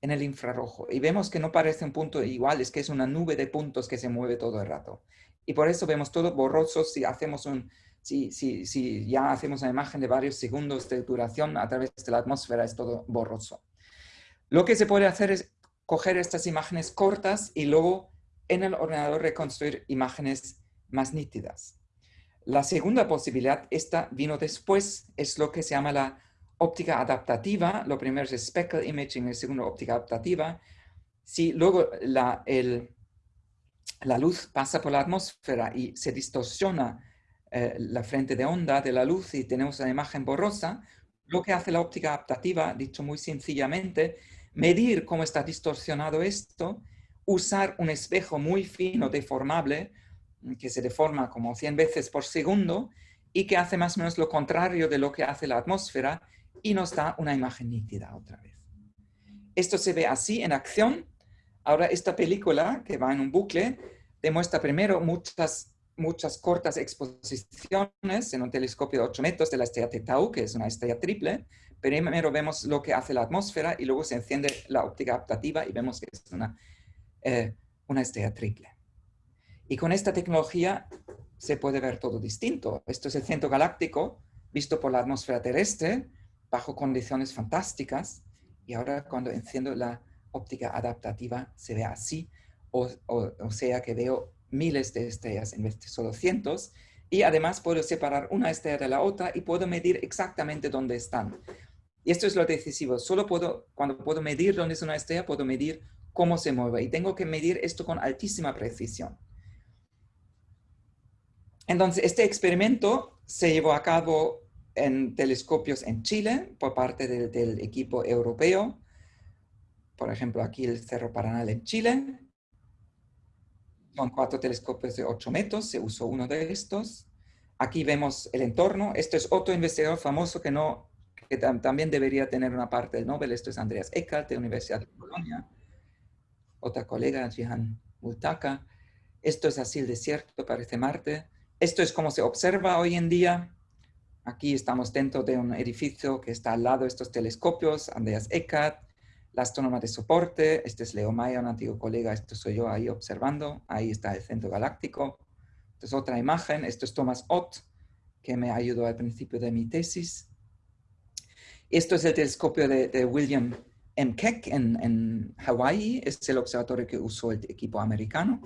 [SPEAKER 2] en el infrarrojo. Y vemos que no parece un punto igual, es que es una nube de puntos que se mueve todo el rato. Y por eso vemos todo borroso si hacemos un, si, si, si ya hacemos una imagen de varios segundos de duración a través de la atmósfera, es todo borroso. Lo que se puede hacer es coger estas imágenes cortas y luego en el ordenador reconstruir imágenes más nítidas. La segunda posibilidad, esta vino después, es lo que se llama la óptica adaptativa. Lo primero es speckle imaging, el segundo óptica adaptativa. Si luego la, la luz pasa por la atmósfera y se distorsiona eh, la frente de onda de la luz y tenemos una imagen borrosa, lo que hace la óptica adaptativa, dicho muy sencillamente, medir cómo está distorsionado esto usar un espejo muy fino, deformable, que se deforma como 100 veces por segundo y que hace más o menos lo contrario de lo que hace la atmósfera y nos da una imagen nítida otra vez. Esto se ve así en acción. Ahora esta película, que va en un bucle, demuestra primero muchas, muchas cortas exposiciones en un telescopio de 8 metros de la estrella Tau, que es una estrella triple. Primero vemos lo que hace la atmósfera y luego se enciende la óptica adaptativa y vemos que es una eh, una estrella triple. Y con esta tecnología se puede ver todo distinto. Esto es el centro galáctico visto por la atmósfera terrestre bajo condiciones fantásticas. Y ahora cuando enciendo la óptica adaptativa se ve así. O, o, sea que veo miles de estrellas en vez de solo cientos. Y además puedo separar una estrella de la otra y puedo medir exactamente dónde están. Y esto es lo decisivo. Solo puedo, cuando puedo medir dónde es una estrella, puedo medir cómo se mueve y tengo que medir esto con altísima precisión. Entonces, este experimento se llevó a cabo en telescopios en Chile por parte del, equipo europeo. Por ejemplo, aquí el Cerro Paranal en Chile. Son cuatro telescopios de 8 metros, se usó uno de estos. Aquí vemos el entorno. Esto es otro investigador famoso que, no, que también debería tener una parte del Nobel. Esto es Andreas Eckert de la Universidad de Colonia otra colega, Jihan Multaka. Esto es así el desierto, parece Marte. Esto es como se observa hoy en día. Aquí estamos dentro de un edificio que está al lado de estos telescopios, Andreas Eckert, la astrónoma de soporte, este es Leo Maya, un antiguo colega, esto soy yo ahí observando, ahí está el centro galáctico. Esta es otra imagen, esto es Thomas Ott, que me ayudó al principio de mi tesis. Esto es el telescopio de, William en Keck, en, en Hawái, es el observatorio que usó el equipo americano.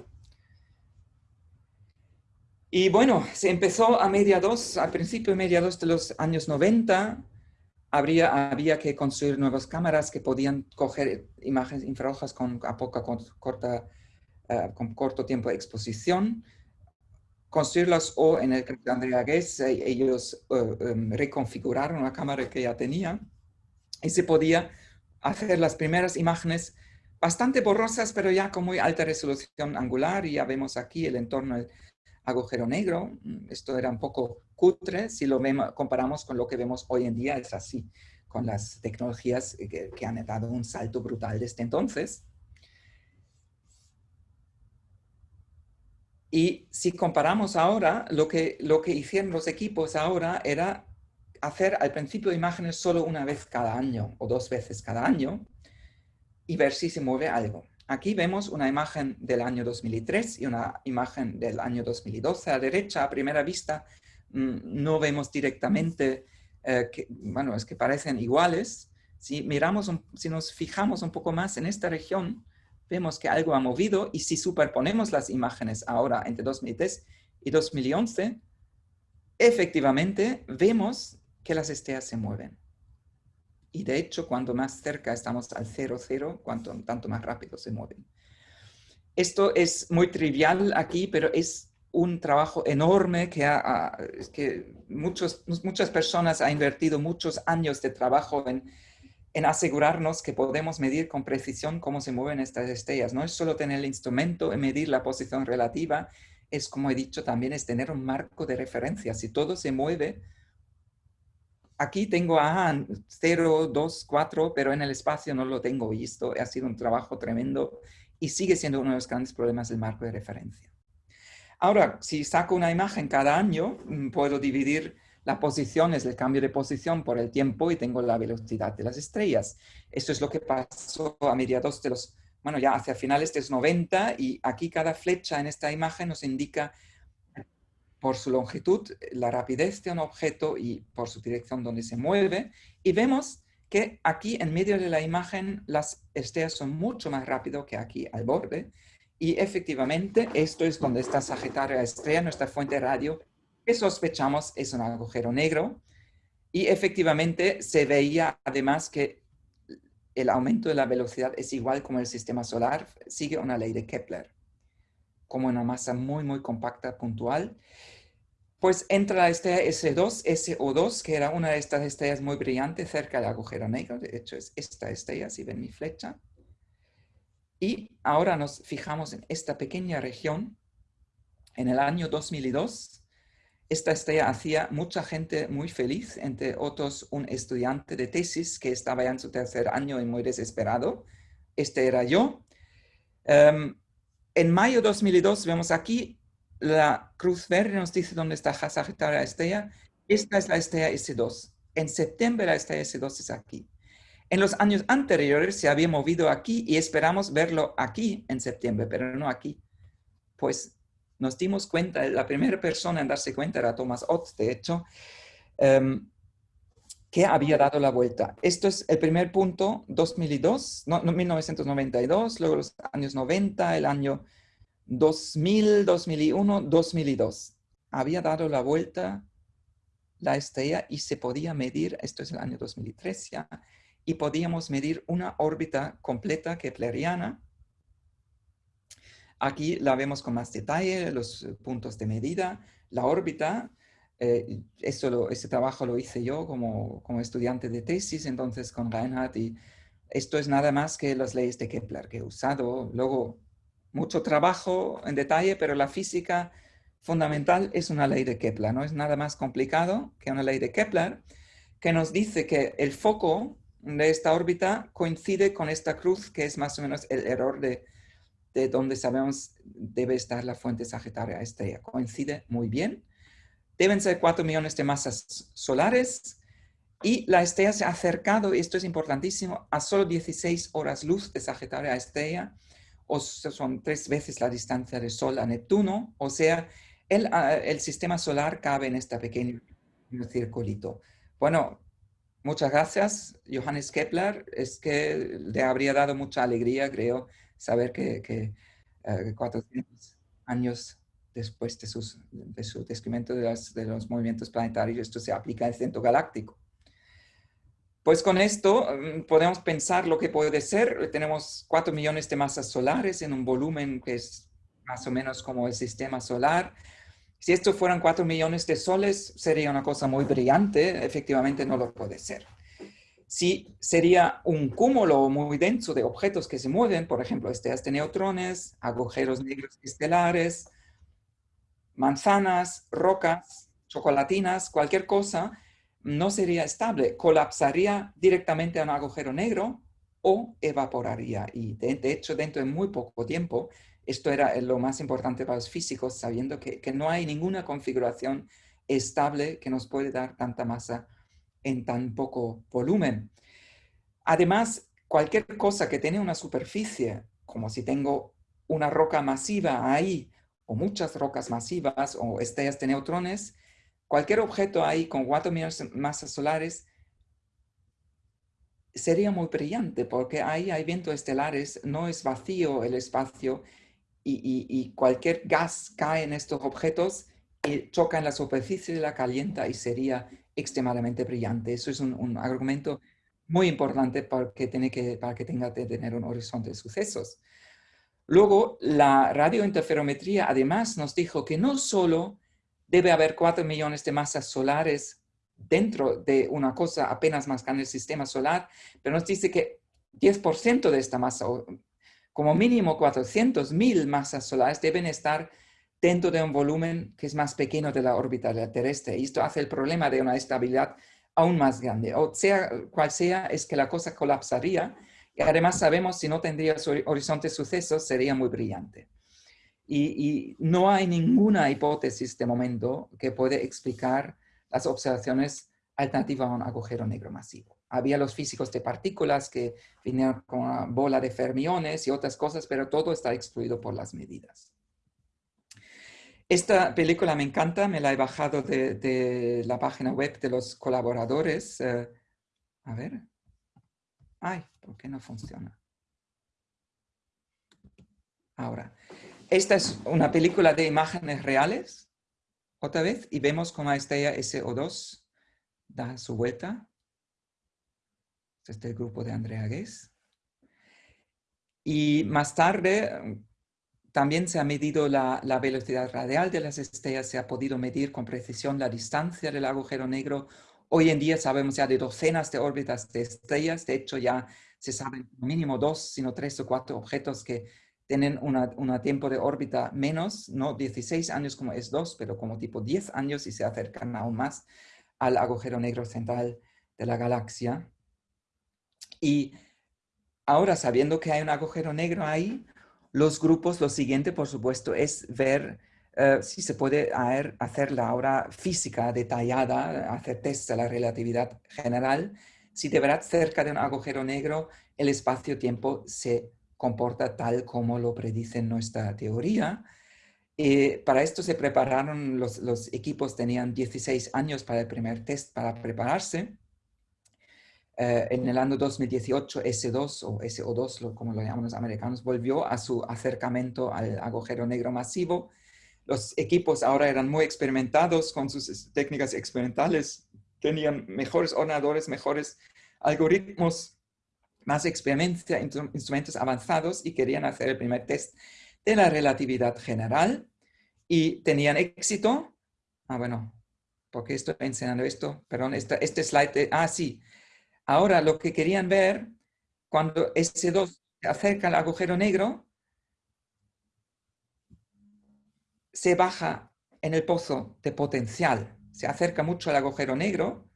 [SPEAKER 2] Y bueno, se empezó a mediados, al principio mediados de los años 90, habría, había que construir nuevas cámaras que podían coger imágenes infrarrojas con a poca corta, eh, con corto tiempo de exposición, construirlas o en el caso de Andrea Guess, eh, ellos eh, em, reconfiguraron una cámara que ya tenía y se podía hacer las primeras imágenes bastante borrosas, pero ya con muy alta resolución angular. Y ya vemos aquí el entorno agujero negro. Esto era un poco cutre. Si lo vemos, comparamos con lo que vemos hoy en día, es así, con las tecnologías que, que han dado un salto brutal desde entonces. Y si comparamos ahora, lo que, lo que hicieron los equipos ahora era hacer al principio imágenes solo una vez cada año o dos veces cada año y ver si se mueve algo. Aquí vemos una imagen del año 2003 y una imagen del año 2012. A derecha, a primera vista, mm, no vemos directamente, eh, que, bueno, es que parecen iguales. Si miramos, si nos fijamos un poco más en esta región, vemos que algo ha movido y si superponemos las imágenes ahora entre 2003 y 2011, efectivamente vemos que las estrellas se mueven. Y de hecho, cuanto más cerca estamos al 0,0, cuanto tanto más rápido se mueven. Esto es muy trivial aquí, pero es un trabajo enorme que, que muchos, muchas personas han invertido muchos años de trabajo en, en asegurarnos que podemos medir con precisión cómo se mueven estas estrellas. No es solo tener el instrumento y medir la posición relativa, es como he dicho también, es tener un marco de referencia. Si todo se mueve, aquí tengo a 0, 2, 4, pero en el espacio no lo tengo visto. Ha sido un trabajo tremendo y sigue siendo uno de los grandes problemas del marco de referencia. Ahora, si saco una imagen cada año, mm, puedo dividir la posición es el cambio de posición por el tiempo y tengo la velocidad de las estrellas. Esto es lo que pasó a mediados de los, bueno, ya hacia finales de los 90 y aquí cada flecha en esta imagen nos indica por su longitud, la rapidez de un objeto y por su dirección donde se mueve. Y vemos que aquí en medio de la imagen las estrellas son mucho más rápido que aquí al borde. Y efectivamente, esto es donde está Sagitario Estrella, nuestra fuente de radio, que sospechamos es un agujero negro. Y efectivamente se veía además que el aumento de la velocidad es igual como el sistema solar, sigue una ley de Kepler, como una masa muy, muy compacta, puntual pues entra la estrella S2, SO2, que era una de estas estrellas muy brillantes cerca del agujero negro. De hecho, es esta estrella, si ven mi flecha. Y ahora nos fijamos en esta pequeña región. En el año 2002, esta estrella hacía mucha gente muy feliz, entre otros un estudiante de tesis que estaba ya en su tercer año y muy desesperado. Este era yo. Em, en mayo 2002 vemos aquí la cruz verde nos dice dónde está Sagitario Estrella. Esta es la estrella S2. En septiembre la estrella S2 es aquí. En los años anteriores se había movido aquí y esperamos verlo aquí en septiembre, pero no aquí. Pues nos dimos cuenta, la primera persona en darse cuenta era Thomas Ott, de hecho, em, que había dado la vuelta. Esto es el primer punto, 2002, no, 1992, luego los años 90, el año 2000, 2001, 2002. Había dado la vuelta la estrella y se podía medir, esto es el año 2003 ya, y podíamos medir una órbita completa kepleriana. Aquí la vemos con más detalle, los puntos de medida. La órbita, eh, ese trabajo lo hice yo como, como estudiante de tesis, entonces con Reinhardt, y esto es nada más que las leyes de Kepler que he usado. Luego mucho trabajo en detalle, pero la física fundamental es una ley de Kepler. No es nada más complicado que una ley de Kepler que nos dice que el foco de esta órbita coincide con esta cruz, que es más o menos el error de, de donde sabemos debe estar la fuente sagitaria estrella. Coincide muy bien. Deben ser 4 millones de masas solares y la estrella se ha acercado, y esto es importantísimo, a solo 16 horas luz de Sagitaria estrella, o son tres veces la distancia del Sol a Neptuno, o sea, el, ah, el sistema solar cabe en este pequeño circulito. Bueno, muchas gracias, Johannes Kepler. Es que le habría dado mucha alegría, creo, saber que, que 400 eh, años después de, su descubrimiento de, de, los movimientos planetarios, esto se aplica al centro galáctico. Pues con esto mm, podemos pensar lo que puede ser. Tenemos 4 millones de masas solares en un volumen que es más o menos como el sistema solar. Si esto fueran 4 millones de soles, sería una cosa muy brillante. Efectivamente, no lo puede ser. Si sería un cúmulo muy denso de objetos que se mueven, por ejemplo, estrellas de neutrones, agujeros negros estelares, manzanas, rocas, chocolatinas, cualquier cosa, no sería estable, colapsaría directamente a un agujero negro o evaporaría. Y de, hecho, dentro de muy poco tiempo, esto era lo más importante para los físicos, sabiendo que, no hay ninguna configuración estable que nos puede dar tanta masa en tan poco volumen. Además, cualquier cosa que tiene una superficie, como si tengo una roca masiva ahí, o muchas rocas masivas, o estrellas de neutrones, cualquier objeto ahí con 4 millones masas solares sería muy brillante porque ahí hay vientos estelares, no es vacío el espacio y, cualquier gas cae en estos objetos y choca en la superficie de la calienta y sería extremadamente brillante. Eso es un, argumento muy importante para que, tiene que, para que tenga que tener un horizonte de sucesos. Luego, la radiointerferometría además nos dijo que no solo debe haber 4 millones de masas solares dentro de una cosa apenas más grande el sistema solar, pero nos dice que 10% de esta masa, como mínimo 400 mil masas solares, deben estar dentro de un volumen que es más pequeño de la órbita terrestre. Y esto hace el problema de una estabilidad aún más grande. O sea, cual sea, es que la cosa colapsaría y además sabemos si no tendría horizonte de sucesos, sería muy brillante. Y, no hay ninguna hipótesis de momento que puede explicar las observaciones alternativas a un agujero negro masivo. Había los físicos de partículas que vinieron con una bola de fermiones y otras cosas, pero todo está excluido por las medidas. Esta película me encanta, me la he bajado de, la página web de los colaboradores. Eh, a ver. Ay, ¿por qué no funciona? Ahora, esta es una película de imágenes reales, otra vez, y vemos cómo la estrella SO2 da su vuelta. Este es el grupo de Andrea Guess. Y más tarde también se ha medido la, la, velocidad radial de las estrellas, se ha podido medir con precisión la distancia del agujero negro. Hoy en día sabemos ya de docenas de órbitas de estrellas, de hecho ya se saben mínimo dos, sino tres o cuatro objetos que tienen un tiempo de órbita menos, no 16 años como es 2, pero como tipo 10 años y se acercan aún más al agujero negro central de la galaxia. Y ahora, sabiendo que hay un agujero negro ahí, los grupos, lo siguiente, por supuesto, es ver eh, si se puede hacer la obra física detallada, hacer test de la relatividad general, si de verdad cerca de un agujero negro el espacio-tiempo se comporta tal como lo predice nuestra teoría. Eh, para esto se prepararon, los, equipos tenían 16 años para el primer test para prepararse. Eh, en el año 2018, S2 o SO2, como lo llaman los americanos, volvió a su acercamiento al agujero negro masivo. Los equipos ahora eran muy experimentados con sus técnicas experimentales, tenían mejores ordenadores, mejores algoritmos más experiencia, instrumentos avanzados y querían hacer el primer test de la relatividad general y tenían éxito. Ah, bueno, ¿por qué estoy enseñando esto? Perdón, este, este slide, ah, sí. Ahora lo que querían ver, cuando S2 se acerca al agujero negro, se baja en el pozo de potencial, se acerca mucho al agujero negro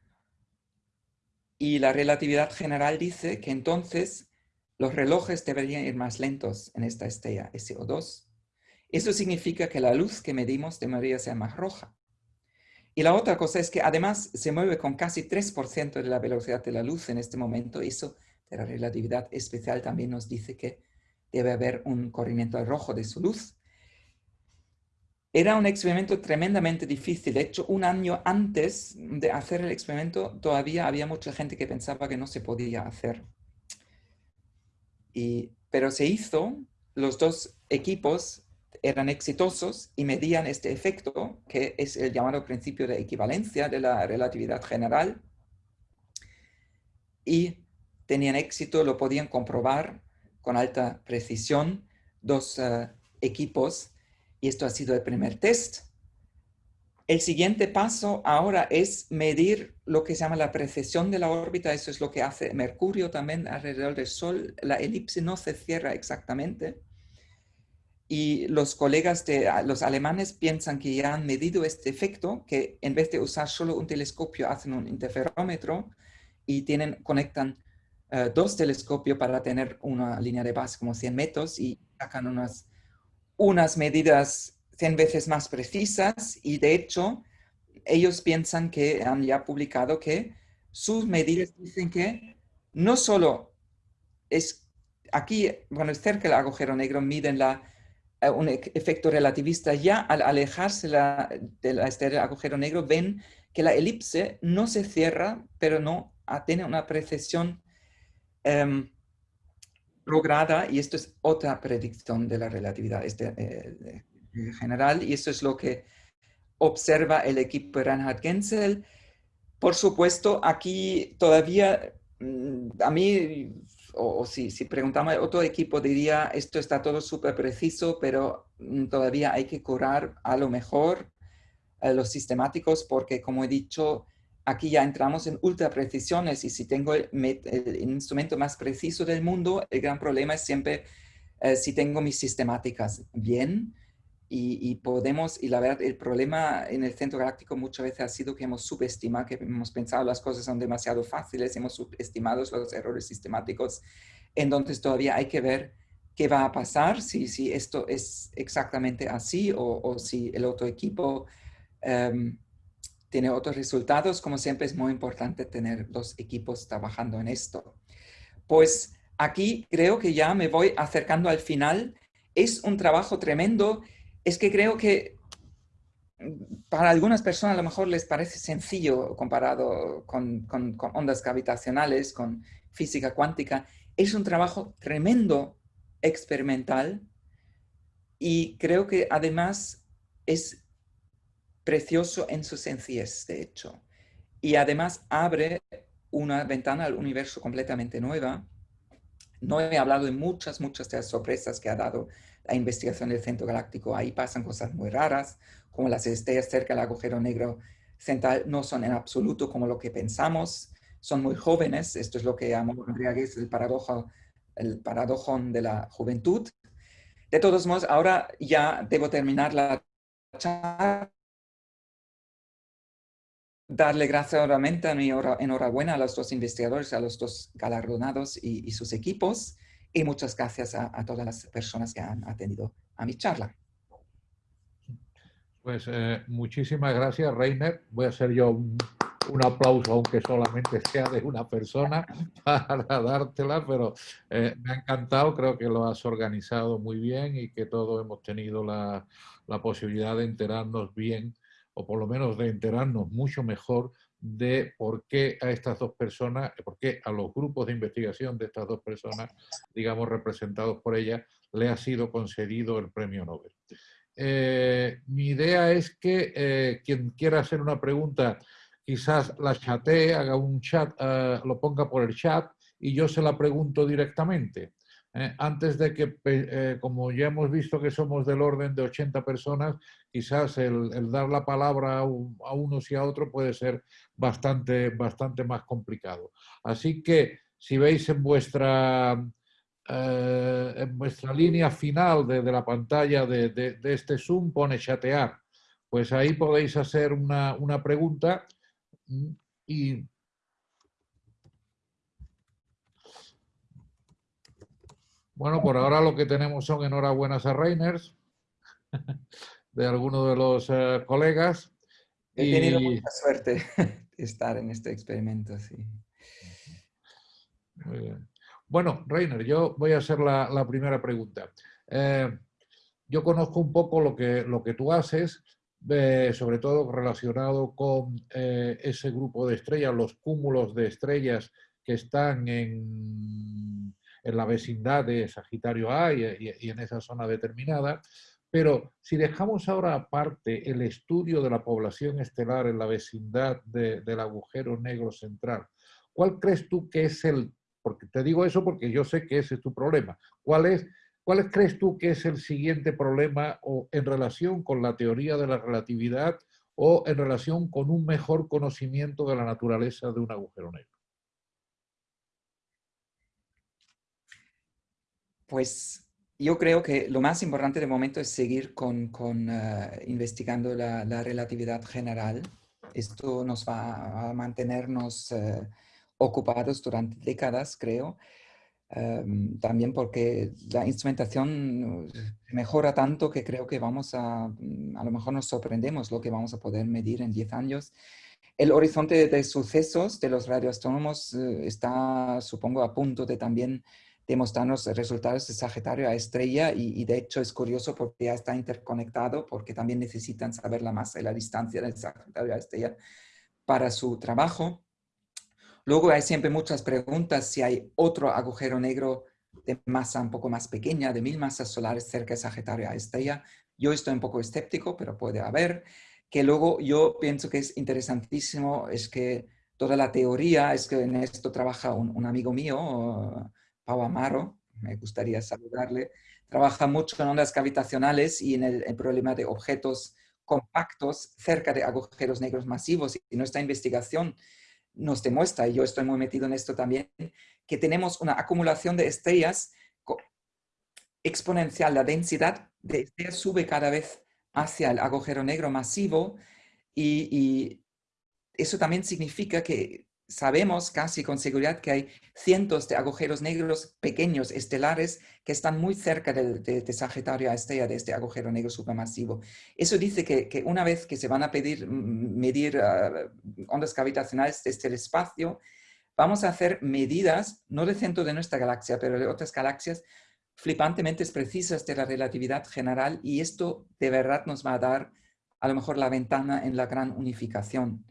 [SPEAKER 2] y la relatividad general dice que entonces los relojes deberían ir más lentos en esta estrella SO2. Eso significa que la luz que medimos debería ser más roja. Y la otra cosa es que además se mueve con casi 3% de la velocidad de la luz en este momento. Eso de la relatividad especial también nos dice que debe haber un corrimiento al rojo de su luz. Era un experimento tremendamente difícil. De hecho, un año antes de hacer el experimento, todavía había mucha gente que pensaba que no se podía hacer. pero se hizo, los dos equipos eran exitosos y medían este efecto, que es el llamado principio de equivalencia de la relatividad general, y tenían éxito, lo podían comprobar con alta precisión, dos eh, equipos, y esto ha sido el primer test. El siguiente paso ahora es medir lo que se llama la precesión de la órbita. Eso es lo que hace Mercurio también alrededor del Sol. La elipse no se cierra exactamente. Y los colegas de los alemanes piensan que ya han medido este efecto, que en vez de usar solo un telescopio hacen un interferómetro y tienen, conectan eh, dos telescopios para tener una línea de base como 100 metros y sacan unas, unas medidas 100 veces más precisas y de hecho ellos piensan que han ya publicado que sus medidas dicen que no solo es aquí, bueno, cerca del agujero negro miden la, eh, un efecto relativista, ya al alejarse la, del agujero negro ven que la elipse no se cierra, pero no tiene una precesión em, lograda y esto es otra predicción de la relatividad. Este, eh, general y eso es lo que observa el equipo de Reinhard Genzel. Por supuesto, aquí todavía mm, a mí, o, si, si, preguntamos a otro equipo, diría esto está todo súper preciso, pero mm, todavía hay que curar a lo mejor los sistemáticos porque, como he dicho, aquí ya entramos en ultra precisiones y si tengo el, instrumento más preciso del mundo, el gran problema es siempre eh, si tengo mis sistemáticas bien, y, podemos, y la verdad, el problema en el centro galáctico muchas veces ha sido que hemos subestimado, que hemos pensado las cosas son demasiado fáciles, hemos subestimado los errores sistemáticos, entonces todavía hay que ver qué va a pasar, si, si esto es exactamente así o, si el otro equipo em, tiene otros resultados. Como siempre es muy importante tener dos equipos trabajando en esto. Pues aquí creo que ya me voy acercando al final. Es un trabajo tremendo es que creo que mm, para algunas personas a lo mejor les parece sencillo comparado con, ondas gravitacionales, con física cuántica. Es un trabajo tremendo experimental y creo que además es precioso en su sencillez, de hecho. Y además abre una ventana al universo completamente nueva. No he hablado de muchas, muchas de las sorpresas que ha dado la investigación del centro galáctico. Ahí pasan cosas muy raras, como las estrellas cerca del agujero negro central no son en absoluto como lo que pensamos, son muy jóvenes. Esto es lo que llamó es el paradojo, el paradojón de la juventud. De todos modos, ahora ya debo terminar la charla. Darle gracias nuevamente a mi enhorabuena a los dos investigadores, a los dos galardonados y sus equipos y muchas gracias a, todas las personas que han atendido a mi charla.
[SPEAKER 1] Pues eh, muchísimas gracias, Reiner. Voy a hacer yo un, aplauso, aunque solamente sea de una persona, para dártela, pero eh, me ha encantado, creo que lo has organizado muy bien y que todos hemos tenido la, la posibilidad de enterarnos bien, o por lo menos de enterarnos mucho mejor de por qué a estas dos personas, por qué a los grupos de investigación de estas dos personas, digamos, representados por ella, le ha sido concedido el premio Nobel. Eh, mi idea es que eh, quien quiera hacer una pregunta, quizás la chatee, haga un chat, eh, lo ponga por el chat y yo se la pregunto directamente. Eh, antes de que, eh, como ya hemos visto que somos del orden de 80 personas, quizás el, dar la palabra a, unos y a otros puede ser bastante, bastante más complicado. Así que si veis en vuestra, eh, en vuestra línea final de, la pantalla de, de, este Zoom pone chatear, pues ahí podéis hacer una, una pregunta mm, y Bueno, por ahora lo que tenemos son enhorabuenas a Reiners, de algunos de los eh, colegas.
[SPEAKER 2] He tenido mucha suerte de estar en este experimento, sí.
[SPEAKER 1] Muy bien. Bueno, Reiner, yo voy a hacer la, primera pregunta. Eh, yo conozco un poco lo que, lo que tú haces, eh, sobre todo relacionado con ese grupo de estrellas, los cúmulos de estrellas que están en en la vecindad de Sagitario A y, en esa zona determinada, Pero si dejamos ahora aparte el estudio de la población estelar en la vecindad del agujero negro central, ¿cuál crees tú que es el, porque te digo eso porque yo sé que ese es tu problema, ¿cuál es, cuál crees tú que es el siguiente problema o en relación con la teoría de la relatividad o en relación con un mejor conocimiento de la naturaleza de un agujero negro?
[SPEAKER 2] Pues yo creo que lo más importante de momento es seguir con, con eh, investigando la, la, relatividad general. Esto nos va a mantenernos uh, ocupados durante décadas, creo. Um, también porque la instrumentación mejora tanto que creo que vamos a, a lo mejor nos sorprendemos lo que vamos a poder medir en 10 años. El horizonte de sucesos de los radioastrónomos uh, está, supongo, a punto de también demostrarnos resultados de Sagitario a estrella y, de hecho es curioso porque ya está interconectado porque también necesitan saber la masa y la distancia del Sagitario a estrella para su trabajo. Luego hay siempre muchas preguntas si hay otro agujero negro de masa un poco más pequeña, de mil masas solares cerca de Sagitario a estrella. Yo estoy un poco escéptico, pero puede haber. Que luego yo pienso que es interesantísimo, es que toda la teoría, es que en esto trabaja un, un amigo mío, Pau Amaro, me gustaría saludarle, trabaja mucho en ondas gravitacionales y en el, problema de objetos compactos cerca de agujeros negros masivos. Y nuestra investigación nos demuestra, y yo estoy muy metido en esto también, que tenemos una acumulación de estrellas exponencial. La densidad de estrellas sube cada vez hacia el agujero negro masivo y, eso también significa que sabemos casi con seguridad que hay cientos de agujeros negros pequeños, estelares, que están muy cerca del, de, Sagitario a estrella de este agujero negro supermasivo. Eso dice que, una vez que se van a pedir mm, medir ah, ondas gravitacionales desde el espacio, vamos a hacer medidas, no del centro de nuestra galaxia, pero de otras galaxias, flipantemente precisas de la relatividad general y esto de verdad nos va a dar a lo mejor la ventana en la gran unificación.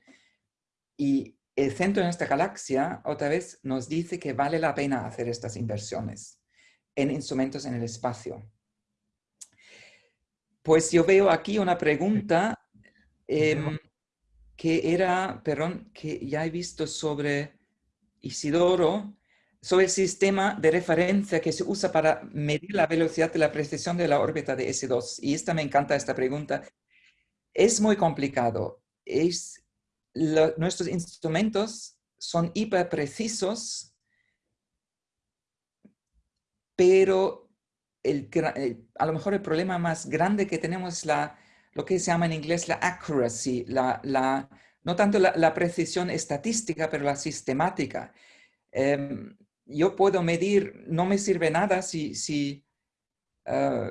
[SPEAKER 2] Y el centro de nuestra galaxia otra vez nos dice que vale la pena hacer estas inversiones en instrumentos en el espacio. Pues yo veo aquí una pregunta em, que era, perdón, que ya he visto sobre Isidoro, sobre el sistema de referencia que se usa para medir la velocidad de la precesión de la órbita de S2. Y esta me encanta, esta pregunta. Es muy complicado. Es nuestros instrumentos son hiper precisos, pero el, a lo mejor el problema más grande que tenemos es la, lo que se llama en inglés la accuracy, la, la no tanto la, precisión estadística, pero la sistemática. Em, yo puedo medir, no me sirve nada si, si, ah,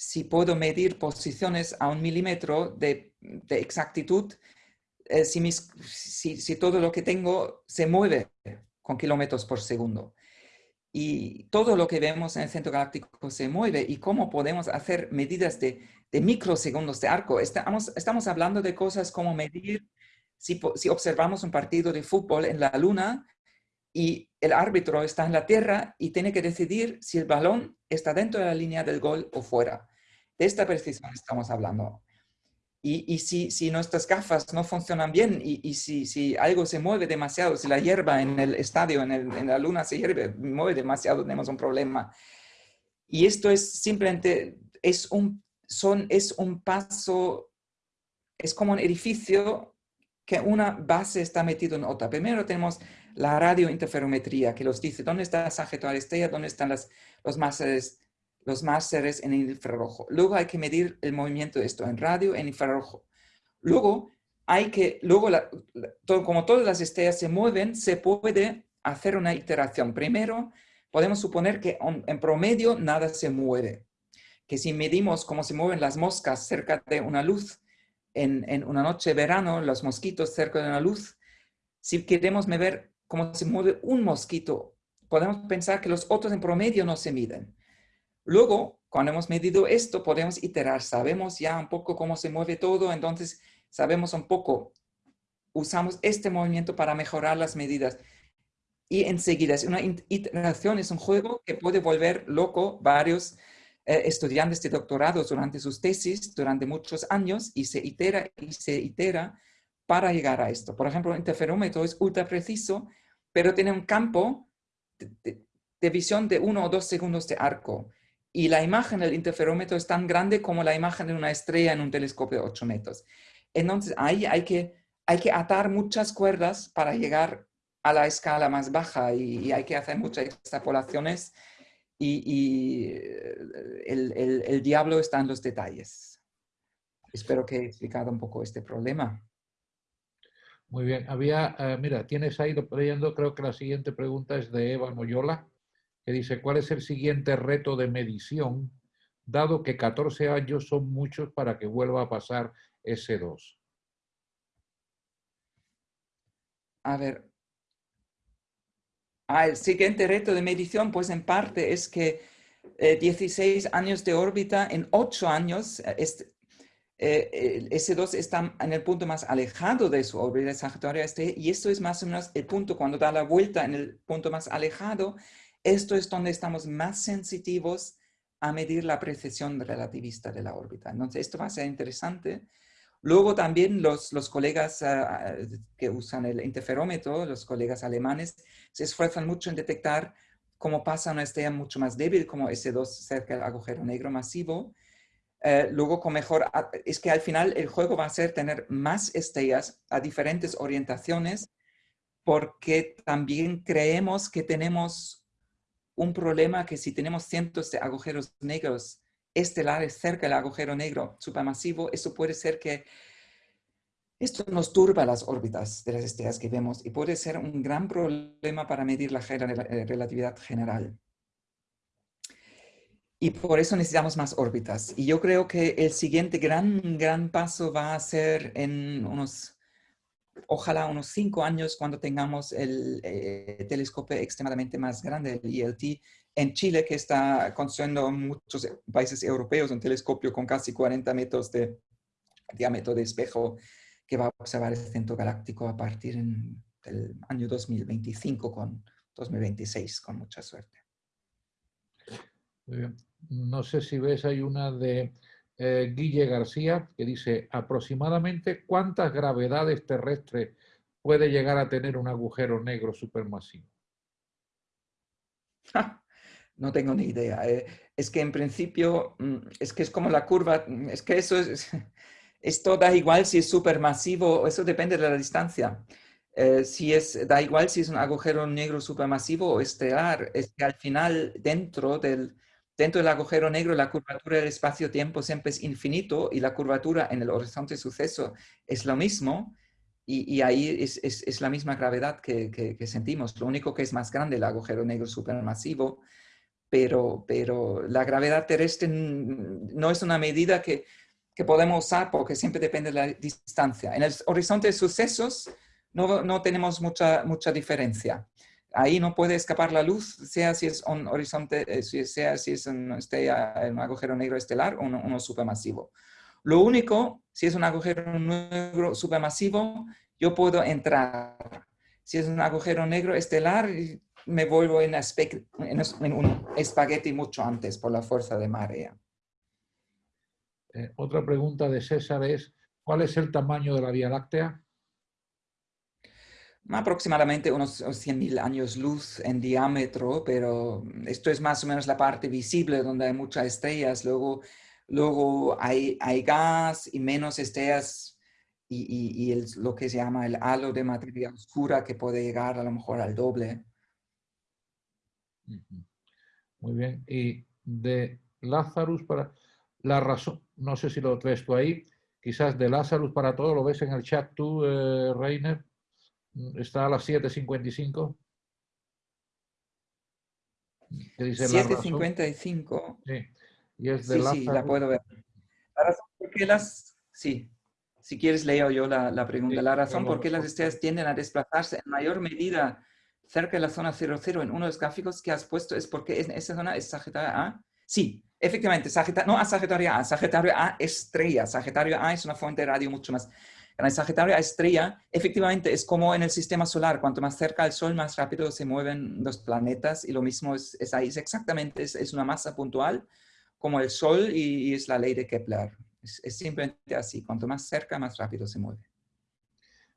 [SPEAKER 2] si puedo medir posiciones a un milímetro de exactitud eh, si, todo lo que tengo se mueve con kilómetros por segundo. Y todo lo que vemos en el centro galáctico se mueve. ¿Y cómo podemos hacer medidas de, microsegundos de arco? Estamos, hablando de cosas como medir, si observamos un partido de fútbol en la luna y el árbitro está en la Tierra y tiene que decidir si el balón está dentro de la línea del gol o fuera. De esta precisión estamos hablando. Y, si, si, nuestras gafas no funcionan bien y, si, si, algo se mueve demasiado, si la hierba en el estadio, en, el, en, la luna se hierve, mueve demasiado, tenemos un problema. Y esto es simplemente, es un, son, es un paso, es como un edificio que una base está metido en otra. Primero tenemos la radiointerferometría que nos dice dónde está la estrella, dónde están las, los masas los másteres en infrarrojo. Luego hay que medir el movimiento de esto en radio, en infrarrojo. Luego hay que, luego como todas las estrellas se mueven, se puede hacer una iteración. Primero, podemos suponer que en promedio nada se mueve. Que si medimos cómo se mueven las moscas cerca de una luz en, en una noche de verano, los mosquitos cerca de una luz, si queremos medir cómo se mueve un mosquito, podemos pensar que los otros en promedio no se miden. Luego, cuando hemos medido esto, podemos iterar. Sabemos ya un poco cómo se mueve todo, entonces sabemos un poco, usamos este movimiento para mejorar las medidas. Y enseguida, es una iteración, es un juego que puede volver loco varios eh, estudiantes de doctorado durante sus tesis, durante muchos años, y se itera y se itera para llegar a esto. Por ejemplo, el interferómetro es ultra preciso, pero tiene un campo de, de visión de uno o dos segundos de arco. Y la imagen del interferómetro es tan grande como la imagen de una estrella en un telescopio de 8 metros. Entonces, ahí hay que, hay que atar muchas cuerdas para llegar a la escala más baja y, hay que hacer muchas extrapolaciones y, eh, el, diablo está en los detalles. Espero que he explicado un poco este problema.
[SPEAKER 1] Muy bien. Había, eh, mira, tienes ahí leyendo, creo que la siguiente pregunta es de Eva Moyola, dice, ¿cuál es el siguiente reto de medición, dado que 14 años son muchos para que vuelva a pasar S2?
[SPEAKER 2] A ver, Ah, el siguiente reto de medición, pues en parte es que 16 eh, años de órbita en 8 años, eh, este, eh, S2 está en el punto más alejado de su órbita Sagitario este, y esto es más o menos el punto cuando da la vuelta en el punto más alejado, esto es donde estamos más sensitivos a medir la precisión relativista de la órbita. Entonces, esto va a ser interesante Luego también los, los colegas ah, ah, que usan el interferómetro, los colegas alemanes, se esfuerzan mucho en detectar cómo pasa una estrella mucho más débil como S2 cerca del agujero negro masivo. Eh, luego con mejor, ah, es que al final el juego va a ser tener más estrellas a diferentes orientaciones porque también creemos que tenemos un problema que si tenemos cientos de agujeros negros estelares cerca del agujero negro supermasivo, eso puede ser que esto nos turba las órbitas de las estrellas que vemos y puede ser un gran problema para medir la eh, relatividad general. Y por eso necesitamos más órbitas. Y yo creo que el siguiente gran, gran paso va a ser en unos, ojalá unos cinco años, cuando tengamos el eh, telescopio extremadamente más grande, el ILT, en Chile, que está construyendo muchos países europeos un telescopio con casi 40 metros de diámetro de espejo que va a observar el centro galáctico a partir del año 2025 con 2026, con mucha suerte.
[SPEAKER 1] No sé si ves, hay una de eh, Guille García que dice aproximadamente cuántas gravedades terrestres puede llegar a tener un agujero negro supermasivo.
[SPEAKER 2] No tengo ni idea. Eh, es que en principio, mm, es que es como la curva, mm, es que eso es, esto da igual si es supermasivo, eso depende de la distancia. Eh, si es, da igual si es un agujero negro supermasivo o estelar, es que al final dentro del, dentro del agujero negro la curvatura del espacio-tiempo siempre es infinito y la curvatura en el horizonte de suceso es lo mismo y, ahí es, es, la misma gravedad que, sentimos. Lo único que es más grande el agujero negro supermasivo pero, pero la gravedad terrestre no es una medida que, que, podemos usar porque siempre depende de la distancia. En el horizonte de sucesos no, no tenemos mucha, mucha diferencia. Ahí no puede escapar la luz, sea si es un horizonte, eh, sea si es un, un agujero negro estelar o uno, supermasivo. Lo único, si es un agujero negro supermasivo, yo puedo entrar. Si es un agujero negro estelar, me vuelvo en, en, un espagueti mucho antes por la fuerza de marea.
[SPEAKER 1] Eh, otra pregunta de César es, ¿cuál es el tamaño de la Vía Láctea?
[SPEAKER 2] Aproximadamente unos 100.000 años luz en diámetro, pero esto es más o menos la parte visible donde hay muchas estrellas. Luego, luego hay, hay gas y menos estrellas y, y, lo que se llama el halo de materia oscura que puede llegar a lo mejor al doble.
[SPEAKER 1] Muy bien. Y de Lazarus para la razón, no sé si lo traes tú ahí, quizás de Lazarus para todo, ¿lo ves en el chat tú, eh, Reiner? Está a las 7.55.
[SPEAKER 2] ¿Qué dice 7.55. Sí, y es de sí, sí, la puedo ver. La razón por qué las... Sí, si quieres leo yo la, pregunta. la razón por qué las estrellas tienden a desplazarse en mayor medida cerca de la zona 00 en uno de los gráficos que has puesto es porque en esa zona es Sagitario A. Sí, efectivamente, Sagitario, no a Sagitario A, Sagitario A estrella. Sagitario A es una fuente de radio mucho más grande. Sagitario estrella, efectivamente, es como en el sistema solar. Cuanto más cerca al Sol, más rápido se mueven los planetas y lo mismo es, ahí. Es exactamente, es, una masa puntual como el Sol y, es la ley de Kepler. Es, es, simplemente así, cuanto más cerca, más rápido se mueve.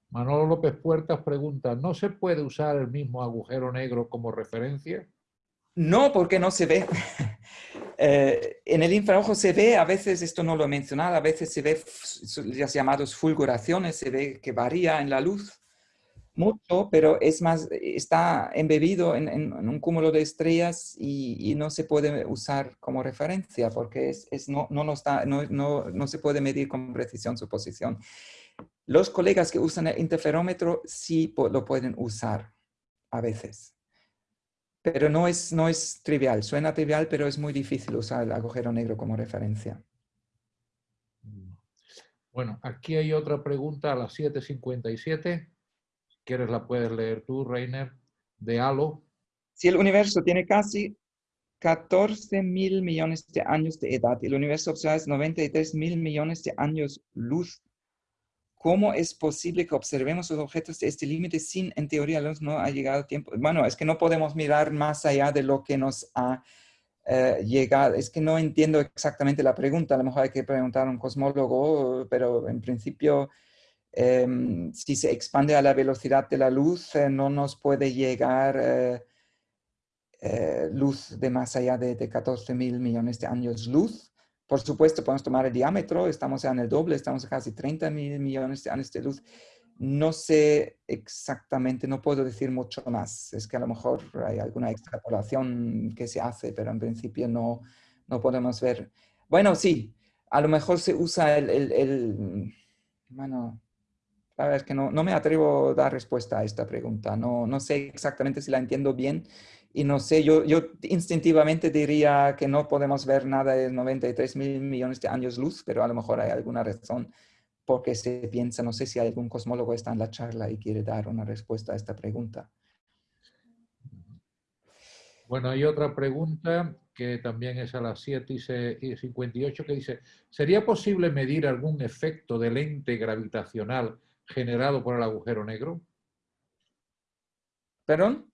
[SPEAKER 1] Manolo López Puertas pregunta, ¿no se puede usar el mismo agujero negro como referencia?
[SPEAKER 2] No, porque no se ve. Eh, en el infrarrojo se ve, a veces, esto no lo he mencionado, a veces se ve las llamadas fulguraciones, se ve que varía en la luz mucho, pero es más, está embebido en, un cúmulo de estrellas y, no se puede usar como referencia porque es, no, no, está, no, no, se puede medir con precisión su posición. Los colegas que usan el interferómetro sí lo pueden usar a veces. Pero no es, no es trivial, suena trivial, pero es muy difícil usar el agujero negro como referencia.
[SPEAKER 1] Bueno, aquí hay otra pregunta a las 7.57 quieres la puedes leer tú, Reiner, de Halo.
[SPEAKER 2] Si el universo tiene casi 14 mil millones de años de edad y el universo observado es 93 mil millones de años luz, ¿cómo es posible que observemos los objetos de este límite sin, en teoría, no ha llegado tiempo? Bueno, es que no podemos mirar más allá de lo que nos ha eh, llegado. Es que no entiendo exactamente la pregunta. A lo mejor hay que preguntar a un cosmólogo, pero en principio Em, si se expande a la velocidad de la luz, eh, no nos puede llegar eh, luz de más allá de, 14 mil millones de años luz. Por supuesto, podemos tomar el diámetro, estamos en el doble, estamos a casi 30 mil millones de años de luz. No sé exactamente, no puedo decir mucho más. Es que a lo mejor hay alguna extrapolación que se hace, pero en principio no, no podemos ver. Bueno, sí, a lo mejor se usa el, el, el bueno, la verdad es que no, no, me atrevo a dar respuesta a esta pregunta. No, no sé exactamente si la entiendo bien y no sé, yo, yo instintivamente diría que no podemos ver nada de 93 mil millones de años luz, pero a lo mejor hay alguna razón porque se piensa, no sé si algún cosmólogo está en la charla y quiere dar una respuesta a esta pregunta.
[SPEAKER 1] Bueno, hay otra pregunta que también es a las 7 y 58 que dice, ¿sería posible medir algún efecto de lente gravitacional generado por el agujero negro?
[SPEAKER 2] ¿Perdón?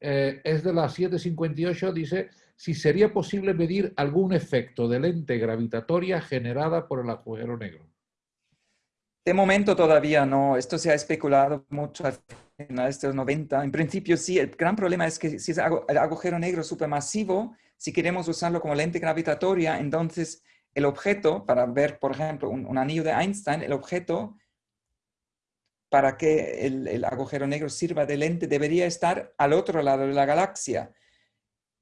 [SPEAKER 1] Eh, es de las 7.58, dice, si sería posible medir algún efecto de lente gravitatoria generada por el agujero negro.
[SPEAKER 2] De momento todavía no, esto se ha especulado mucho de los 90. En principio sí, el gran problema es que si es el agujero negro supermasivo, si queremos usarlo como lente gravitatoria, entonces el objeto, para ver, por ejemplo, un anillo de Einstein, el objeto para que el, agujero negro sirva de lente debería estar al otro lado de la galaxia.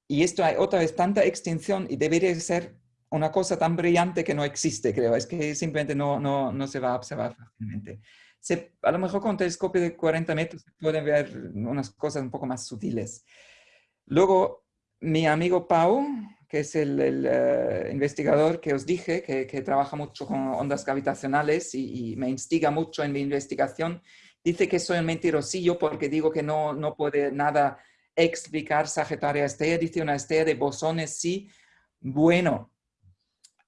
[SPEAKER 2] Y esto hay otra vez tanta extinción y debería ser una cosa tan brillante que no existe, creo. Es que simplemente no, no, no se va a observar fácilmente. a lo mejor con telescopio de 40 metros se pueden ver unas cosas un poco más sutiles. Luego, mi amigo Pau, que es el, eh, investigador que os dije, que, trabaja mucho con ondas gravitacionales y, me instiga mucho en mi investigación, dice que soy un mentirosillo porque digo que no, no puede nada explicar Sagitaria estrella, dice una estrella de bosones, sí. Bueno,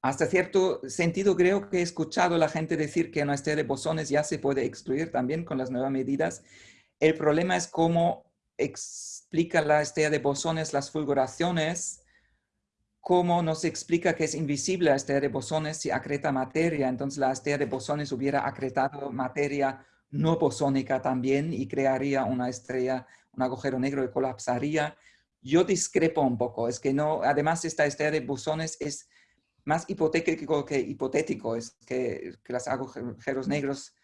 [SPEAKER 2] hasta cierto sentido creo que he escuchado a la gente decir que una estrella de bosones ya se puede excluir también con las nuevas medidas. El problema es cómo explica la estrella de bosones las fulguraciones cómo nos explica que es invisible la estrella de bosones si acreta materia. Entonces la estrella de bosones hubiera acretado materia no bosónica también y crearía una estrella, un agujero negro y colapsaría. Yo discrepo un poco, es que no, además esta estrella de bosones es más hipotético que hipotético, es que, que los agujeros negros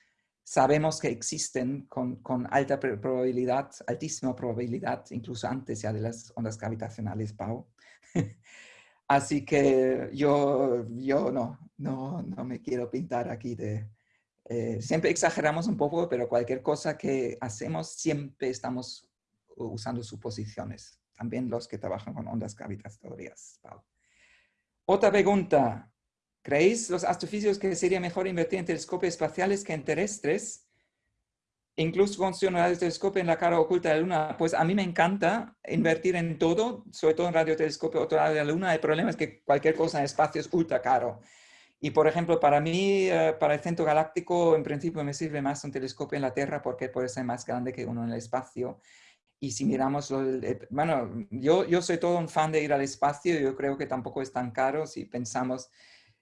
[SPEAKER 2] sabemos que existen con, con, alta probabilidad, altísima probabilidad, incluso antes ya de las ondas gravitacionales, Pau. Así que yo, yo no, no, no me quiero pintar aquí de... Eh, siempre exageramos un poco, pero cualquier cosa que hacemos siempre estamos usando suposiciones. También los que trabajan con ondas gravitatorias. Otra pregunta. ¿Creéis los astrofísicos que sería mejor invertir en telescopios espaciales que en terrestres? Incluso con su radiotelescopio en la cara oculta de la Luna, pues a mí me encanta invertir en todo, sobre todo en radiotelescopio otro lado de la Luna. El problema es que cualquier cosa en espacio es ultra caro. Y por ejemplo, para mí, eh, para el centro galáctico, en principio me sirve más un telescopio en la Tierra porque puede ser más grande que uno en el espacio. Y si miramos, bueno, yo, yo soy todo un fan de ir al espacio, yo creo que tampoco es tan caro si pensamos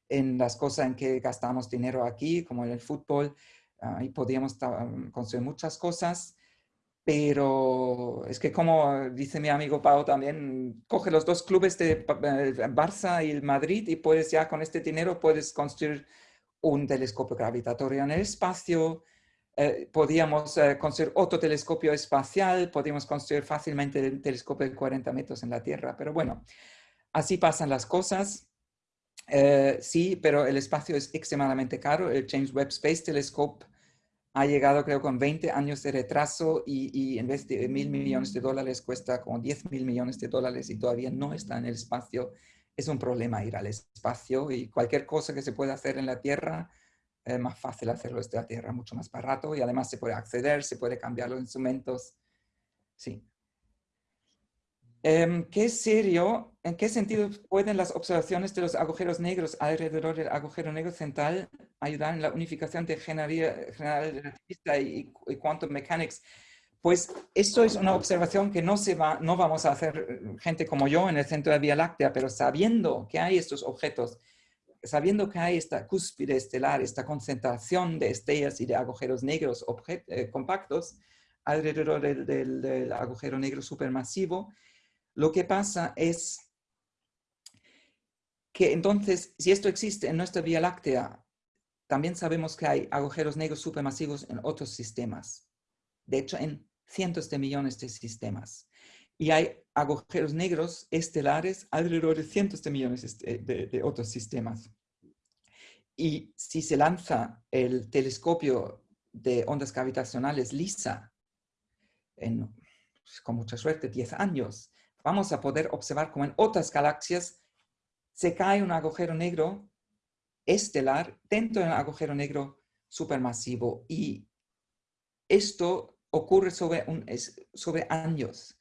[SPEAKER 2] en las cosas en que gastamos dinero aquí, como en el fútbol, ahí podríamos construir muchas cosas, pero es que como dice mi amigo Pau también, coge los dos clubes de Barça y el Madrid y puedes ya con este dinero puedes construir un telescopio gravitatorio en el espacio, eh, podíamos eh, construir otro telescopio espacial, podíamos construir fácilmente un telescopio de 40 metros en la Tierra, pero bueno, así pasan las cosas. Eh, sí, pero el espacio es extremadamente caro. El James Webb Space Telescope ha llegado creo con 20 años de retraso y, y en vez de mil millones de dólares cuesta como 10 mil millones de dólares y todavía no está en el espacio. Es un problema ir al espacio y cualquier cosa que se pueda hacer en la Tierra es más fácil hacerlo desde la Tierra, mucho más barato y además se puede acceder, se puede cambiar los instrumentos. Sí. Em, ¿Qué serio, en qué sentido pueden las observaciones de los agujeros negros alrededor del agujero negro central ayudar en la unificación de general relativista y, y, quantum mechanics? Pues esto es una observación que no, se va, no vamos a hacer eh, gente como yo en el centro de Vía Láctea, pero sabiendo que hay estos objetos sabiendo que hay esta cúspide estelar, esta concentración de estrellas y de agujeros negros eh, compactos alrededor del, agujero negro supermasivo, lo que pasa es que entonces, si esto existe en nuestra Vía Láctea, también sabemos que hay agujeros negros supermasivos en otros sistemas. De hecho, en cientos de millones de sistemas. Y hay agujeros negros estelares alrededor de cientos de millones este, de, otros sistemas. Y si se lanza el telescopio de ondas gravitacionales LISA, pues, con mucha suerte, 10 años, vamos a poder observar cómo en otras galaxias se cae un agujero negro estelar dentro de un agujero negro supermasivo. Y esto ocurre sobre, años.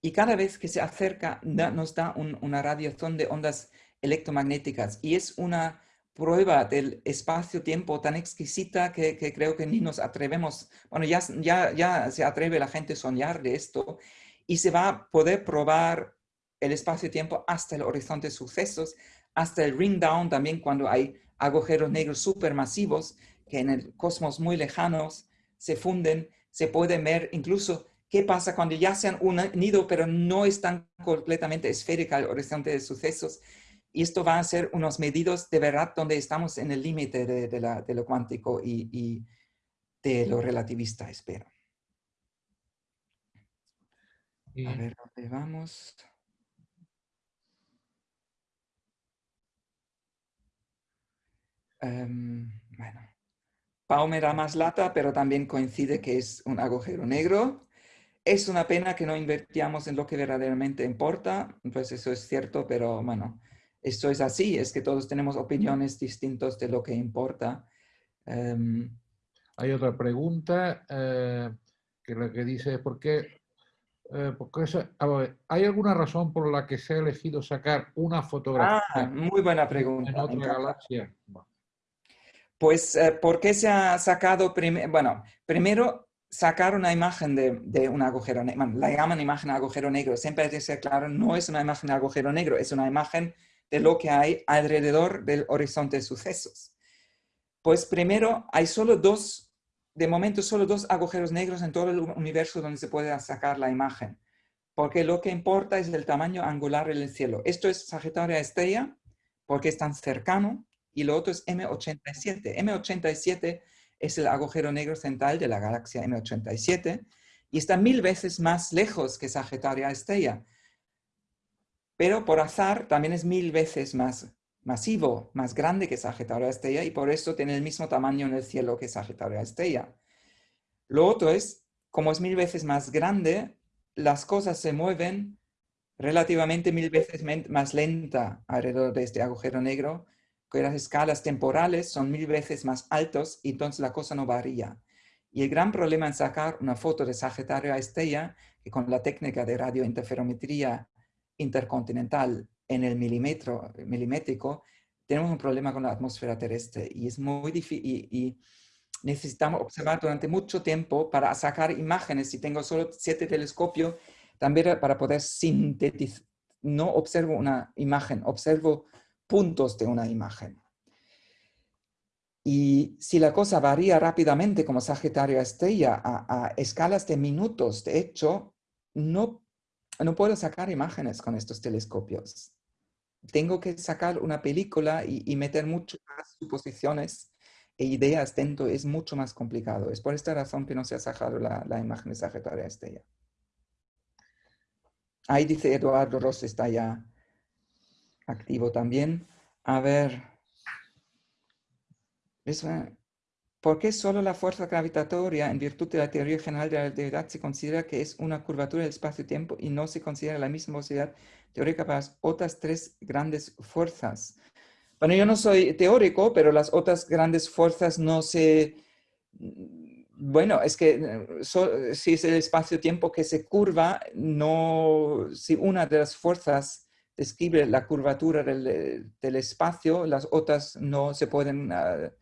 [SPEAKER 2] Y cada vez que se acerca nos da una radiación de ondas electromagnéticas y es una prueba del espacio-tiempo tan exquisita que, creo que ni nos atrevemos, bueno, ya, ya, ya se atreve la gente a soñar de esto y se va a poder probar el espacio-tiempo hasta el horizonte de sucesos, hasta el ring down también cuando hay agujeros negros supermasivos que en el cosmos muy lejanos se funden, se puede ver incluso ¿Qué pasa cuando ya se han unido pero no están completamente esférica el horizonte de sucesos? Y esto va a ser unos medidos de verdad donde estamos en el límite de, lo cuántico y, de lo relativista, espero. A ver, ¿dónde vamos? Um, bueno, Pau me da más lata, pero también coincide que es un agujero negro. Es una pena que no invertíamos en lo que verdaderamente importa, pues eso es cierto, pero bueno, esto es así, es que todos tenemos opiniones distintas de lo que importa. Em,
[SPEAKER 1] Hay otra pregunta eh, que lo que dice, ¿por qué? Eh, ¿Hay alguna razón por la que se ha elegido sacar una fotografía
[SPEAKER 2] ah, muy buena pregunta,
[SPEAKER 1] en otra galaxia?
[SPEAKER 2] Pues, eh, ¿por qué se ha sacado primero? Bueno, primero sacar una imagen de, un agujero negro, la llaman imagen de agujero negro, siempre hay que ser claro, no es una imagen de agujero negro, es una imagen de lo que hay alrededor del horizonte de sucesos. Pues primero, hay solo dos, de momento solo dos agujeros negros en todo el universo donde se puede sacar la imagen, porque lo que importa es el tamaño angular del cielo. Esto es Sagitario Estrella, porque es tan cercano, y lo otro es M87. M87 es el agujero negro central de la galaxia M87 y está mil veces más lejos que Sagitario Estrella. Pero por azar también es mil veces más masivo, más grande que Sagitario Estrella y por eso tiene el mismo tamaño en el cielo que Sagitario Estrella. Lo otro es, como es mil veces más grande, las cosas se mueven relativamente mil veces más lenta alrededor de este agujero negro que las escalas temporales son mil veces más altos y entonces la cosa no varía. Y el gran problema en sacar una foto de Sagitario a estrella, que con la técnica de radiointerferometría intercontinental en el milímetro, milimétrico, tenemos un problema con la atmósfera terrestre y es muy difícil y, necesitamos observar durante mucho tiempo para sacar imágenes. Si tengo solo siete telescopios, también para poder sintetizar. No observo una imagen, observo puntos de una imagen. Y si la cosa varía rápidamente como Sagitario Estrella a, escalas de minutos, de hecho, no, no puedo sacar imágenes con estos telescopios. Tengo que sacar una película y, meter muchas suposiciones e ideas dentro. Es mucho más complicado. Es por esta razón que no se ha sacado la, la imagen de Sagitario Estrella. Ahí dice Eduardo Ross, está ya activo también. A ver. ¿Por qué solo la fuerza gravitatoria, en virtud de la teoría general de la relatividad, se considera que es una curvatura del espacio-tiempo y no se considera la misma velocidad teórica para las otras tres grandes fuerzas? Bueno, yo no soy teórico, pero las otras grandes fuerzas no se... Bueno, es que si es el espacio-tiempo que se curva, no... Si una de las fuerzas describe la curvatura del, espacio, las otras no se pueden... Ah,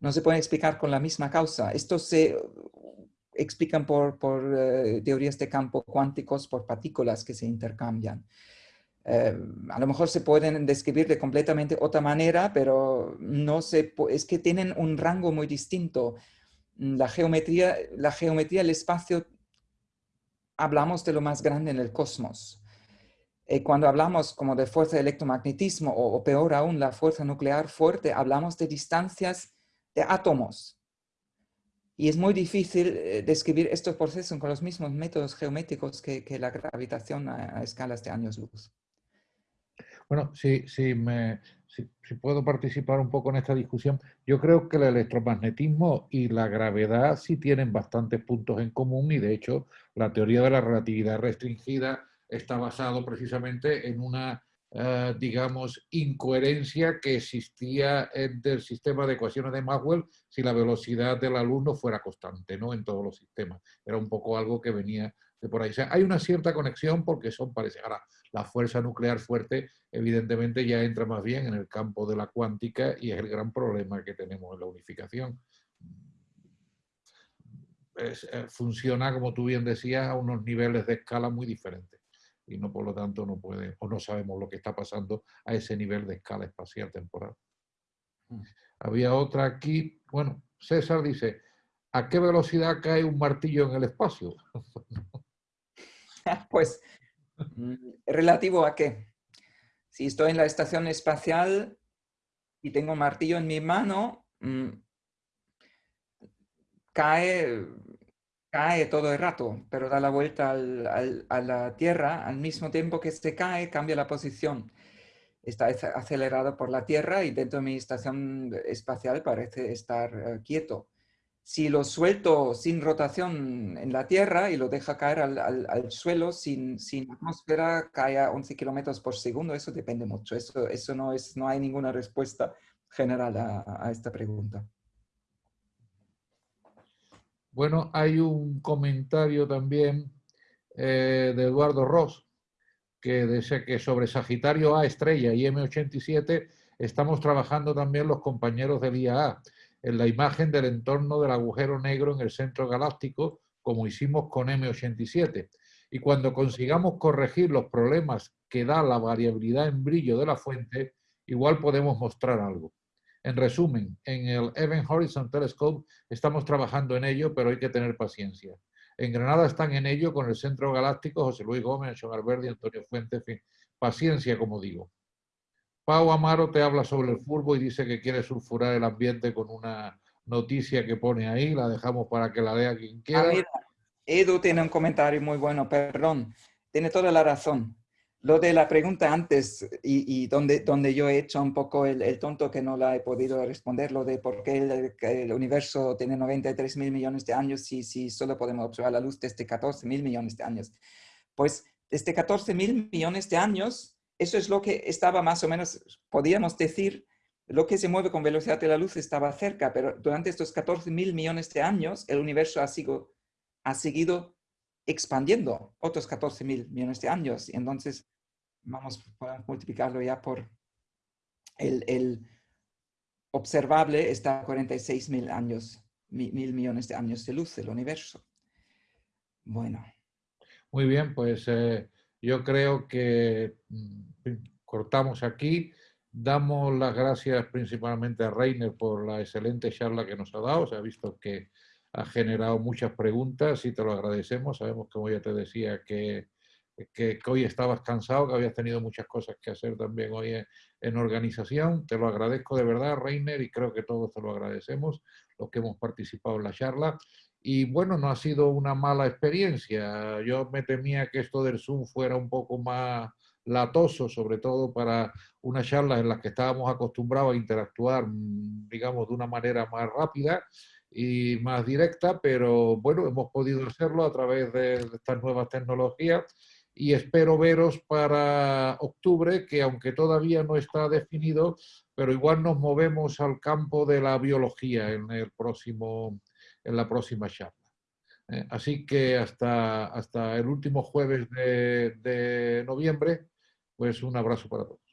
[SPEAKER 2] no se pueden explicar con la misma causa. Esto se explican por, eh, teorías de campo cuánticos, por partículas que se intercambian. Eh, a lo mejor se pueden describir de completamente otra manera, pero no se, es que tienen un rango muy distinto. La geometría, la geometría del espacio, hablamos de lo más grande en el cosmos. Eh, cuando hablamos como de fuerza de electromagnetismo o, peor aún la fuerza nuclear fuerte, hablamos de distancias de átomos. Y es muy difícil eh, describir estos procesos con los mismos métodos geométricos que, la gravitación a, escalas de años luz.
[SPEAKER 1] Bueno, si, si, me, si, puedo participar un poco en esta discusión, yo creo que el electromagnetismo y la gravedad sí tienen bastantes puntos en común y de hecho la teoría de la relatividad restringida está basado precisamente en una eh, digamos, incoherencia que existía en el sistema de ecuaciones de Maxwell si la velocidad de la luz no fuera constante, ¿no? En todos los sistemas. Era un poco algo que venía de por ahí. O sea, hay una cierta conexión porque son parecidas. Ahora, la fuerza nuclear fuerte evidentemente ya entra más bien en el campo de la cuántica y es el gran problema que tenemos en la unificación. Eh, funciona, como tú bien decías, a unos niveles de escala muy diferentes y no por lo tanto no puede o no sabemos lo que está pasando a ese nivel de escala espacial temporal. Mm. Había otra aquí, bueno, César dice, ¿a qué velocidad cae un martillo en el espacio?
[SPEAKER 2] pues, mm, ¿relativo a qué? Si estoy en la estación espacial y tengo un martillo en mi mano, mm, cae cae todo el rato, pero da la vuelta a la Tierra al mismo tiempo que se cae, cambia la posición. Está acelerado por la Tierra y dentro de mi estación espacial parece estar eh, quieto. Si lo suelto sin rotación en la Tierra y lo deja caer al, suelo sin, sin, atmósfera, cae a 11 kilómetros por segundo, eso depende mucho. Eso, eso no, es, no hay ninguna respuesta general a esta pregunta.
[SPEAKER 1] Bueno, hay un comentario también eh, de Eduardo Ross que dice que sobre Sagitario A estrella y M87 estamos trabajando también los compañeros del IAA en la imagen del entorno del agujero negro en el centro galáctico, como hicimos con M87. Y cuando consigamos corregir los problemas que da la variabilidad en brillo de la fuente, igual podemos mostrar algo. En resumen, en el Event Horizon Telescope estamos trabajando en ello, pero hay que tener paciencia. En Granada están en ello con el Centro Galáctico, José Luis Gómez, Sean Alberdi, Antonio Fuentes, paciencia, como digo. Pau Amaro te habla sobre el furbo y dice que quiere sulfurar el ambiente con una noticia que pone ahí, la dejamos para que la lea quien quiera. Ah,
[SPEAKER 2] Edu tiene un comentario muy bueno, perdón, tiene toda la razón. Lo de la pregunta antes y, donde, donde yo he hecho un poco el, tonto que no la he podido responder, lo de por qué el, universo tiene 93 mil millones de años si, si solo podemos observar la luz desde 14 mil millones de años. Pues desde 14 mil millones de años, eso es lo que estaba más o menos, podríamos decir, lo que se mueve con velocidad de la luz estaba cerca, pero durante estos 14 mil millones de años el universo ha, sido, ha seguido expandiendo otros 14 mil millones de años. Y entonces vamos a multiplicarlo ya por el, observable está a 46 mil años mil millones de años de luz del universo. Bueno.
[SPEAKER 1] Muy bien, pues eh, yo creo que mm, cortamos aquí. Damos las gracias principalmente a Reiner por la excelente charla que nos ha dado. Se ha visto que ha generado muchas preguntas y te lo agradecemos. Sabemos, como ya te decía, que, que, hoy estabas cansado, que habías tenido muchas cosas que hacer también hoy en, en, organización. Te lo agradezco de verdad, Reiner, y creo que todos te lo agradecemos, los que hemos participado en la charla. Y bueno, no ha sido una mala experiencia. Yo me temía que esto del Zoom fuera un poco más latoso, sobre todo para una charla en la que estábamos acostumbrados a interactuar, mm, digamos, de una manera más rápida y más directa, pero bueno, hemos podido hacerlo a través de estas nuevas tecnologías y espero veros para octubre, que aunque todavía no está definido, pero igual nos movemos al campo de la biología en, el próximo, en la próxima charla. Eh, así que hasta, hasta el último jueves de, de noviembre, pues un abrazo para todos.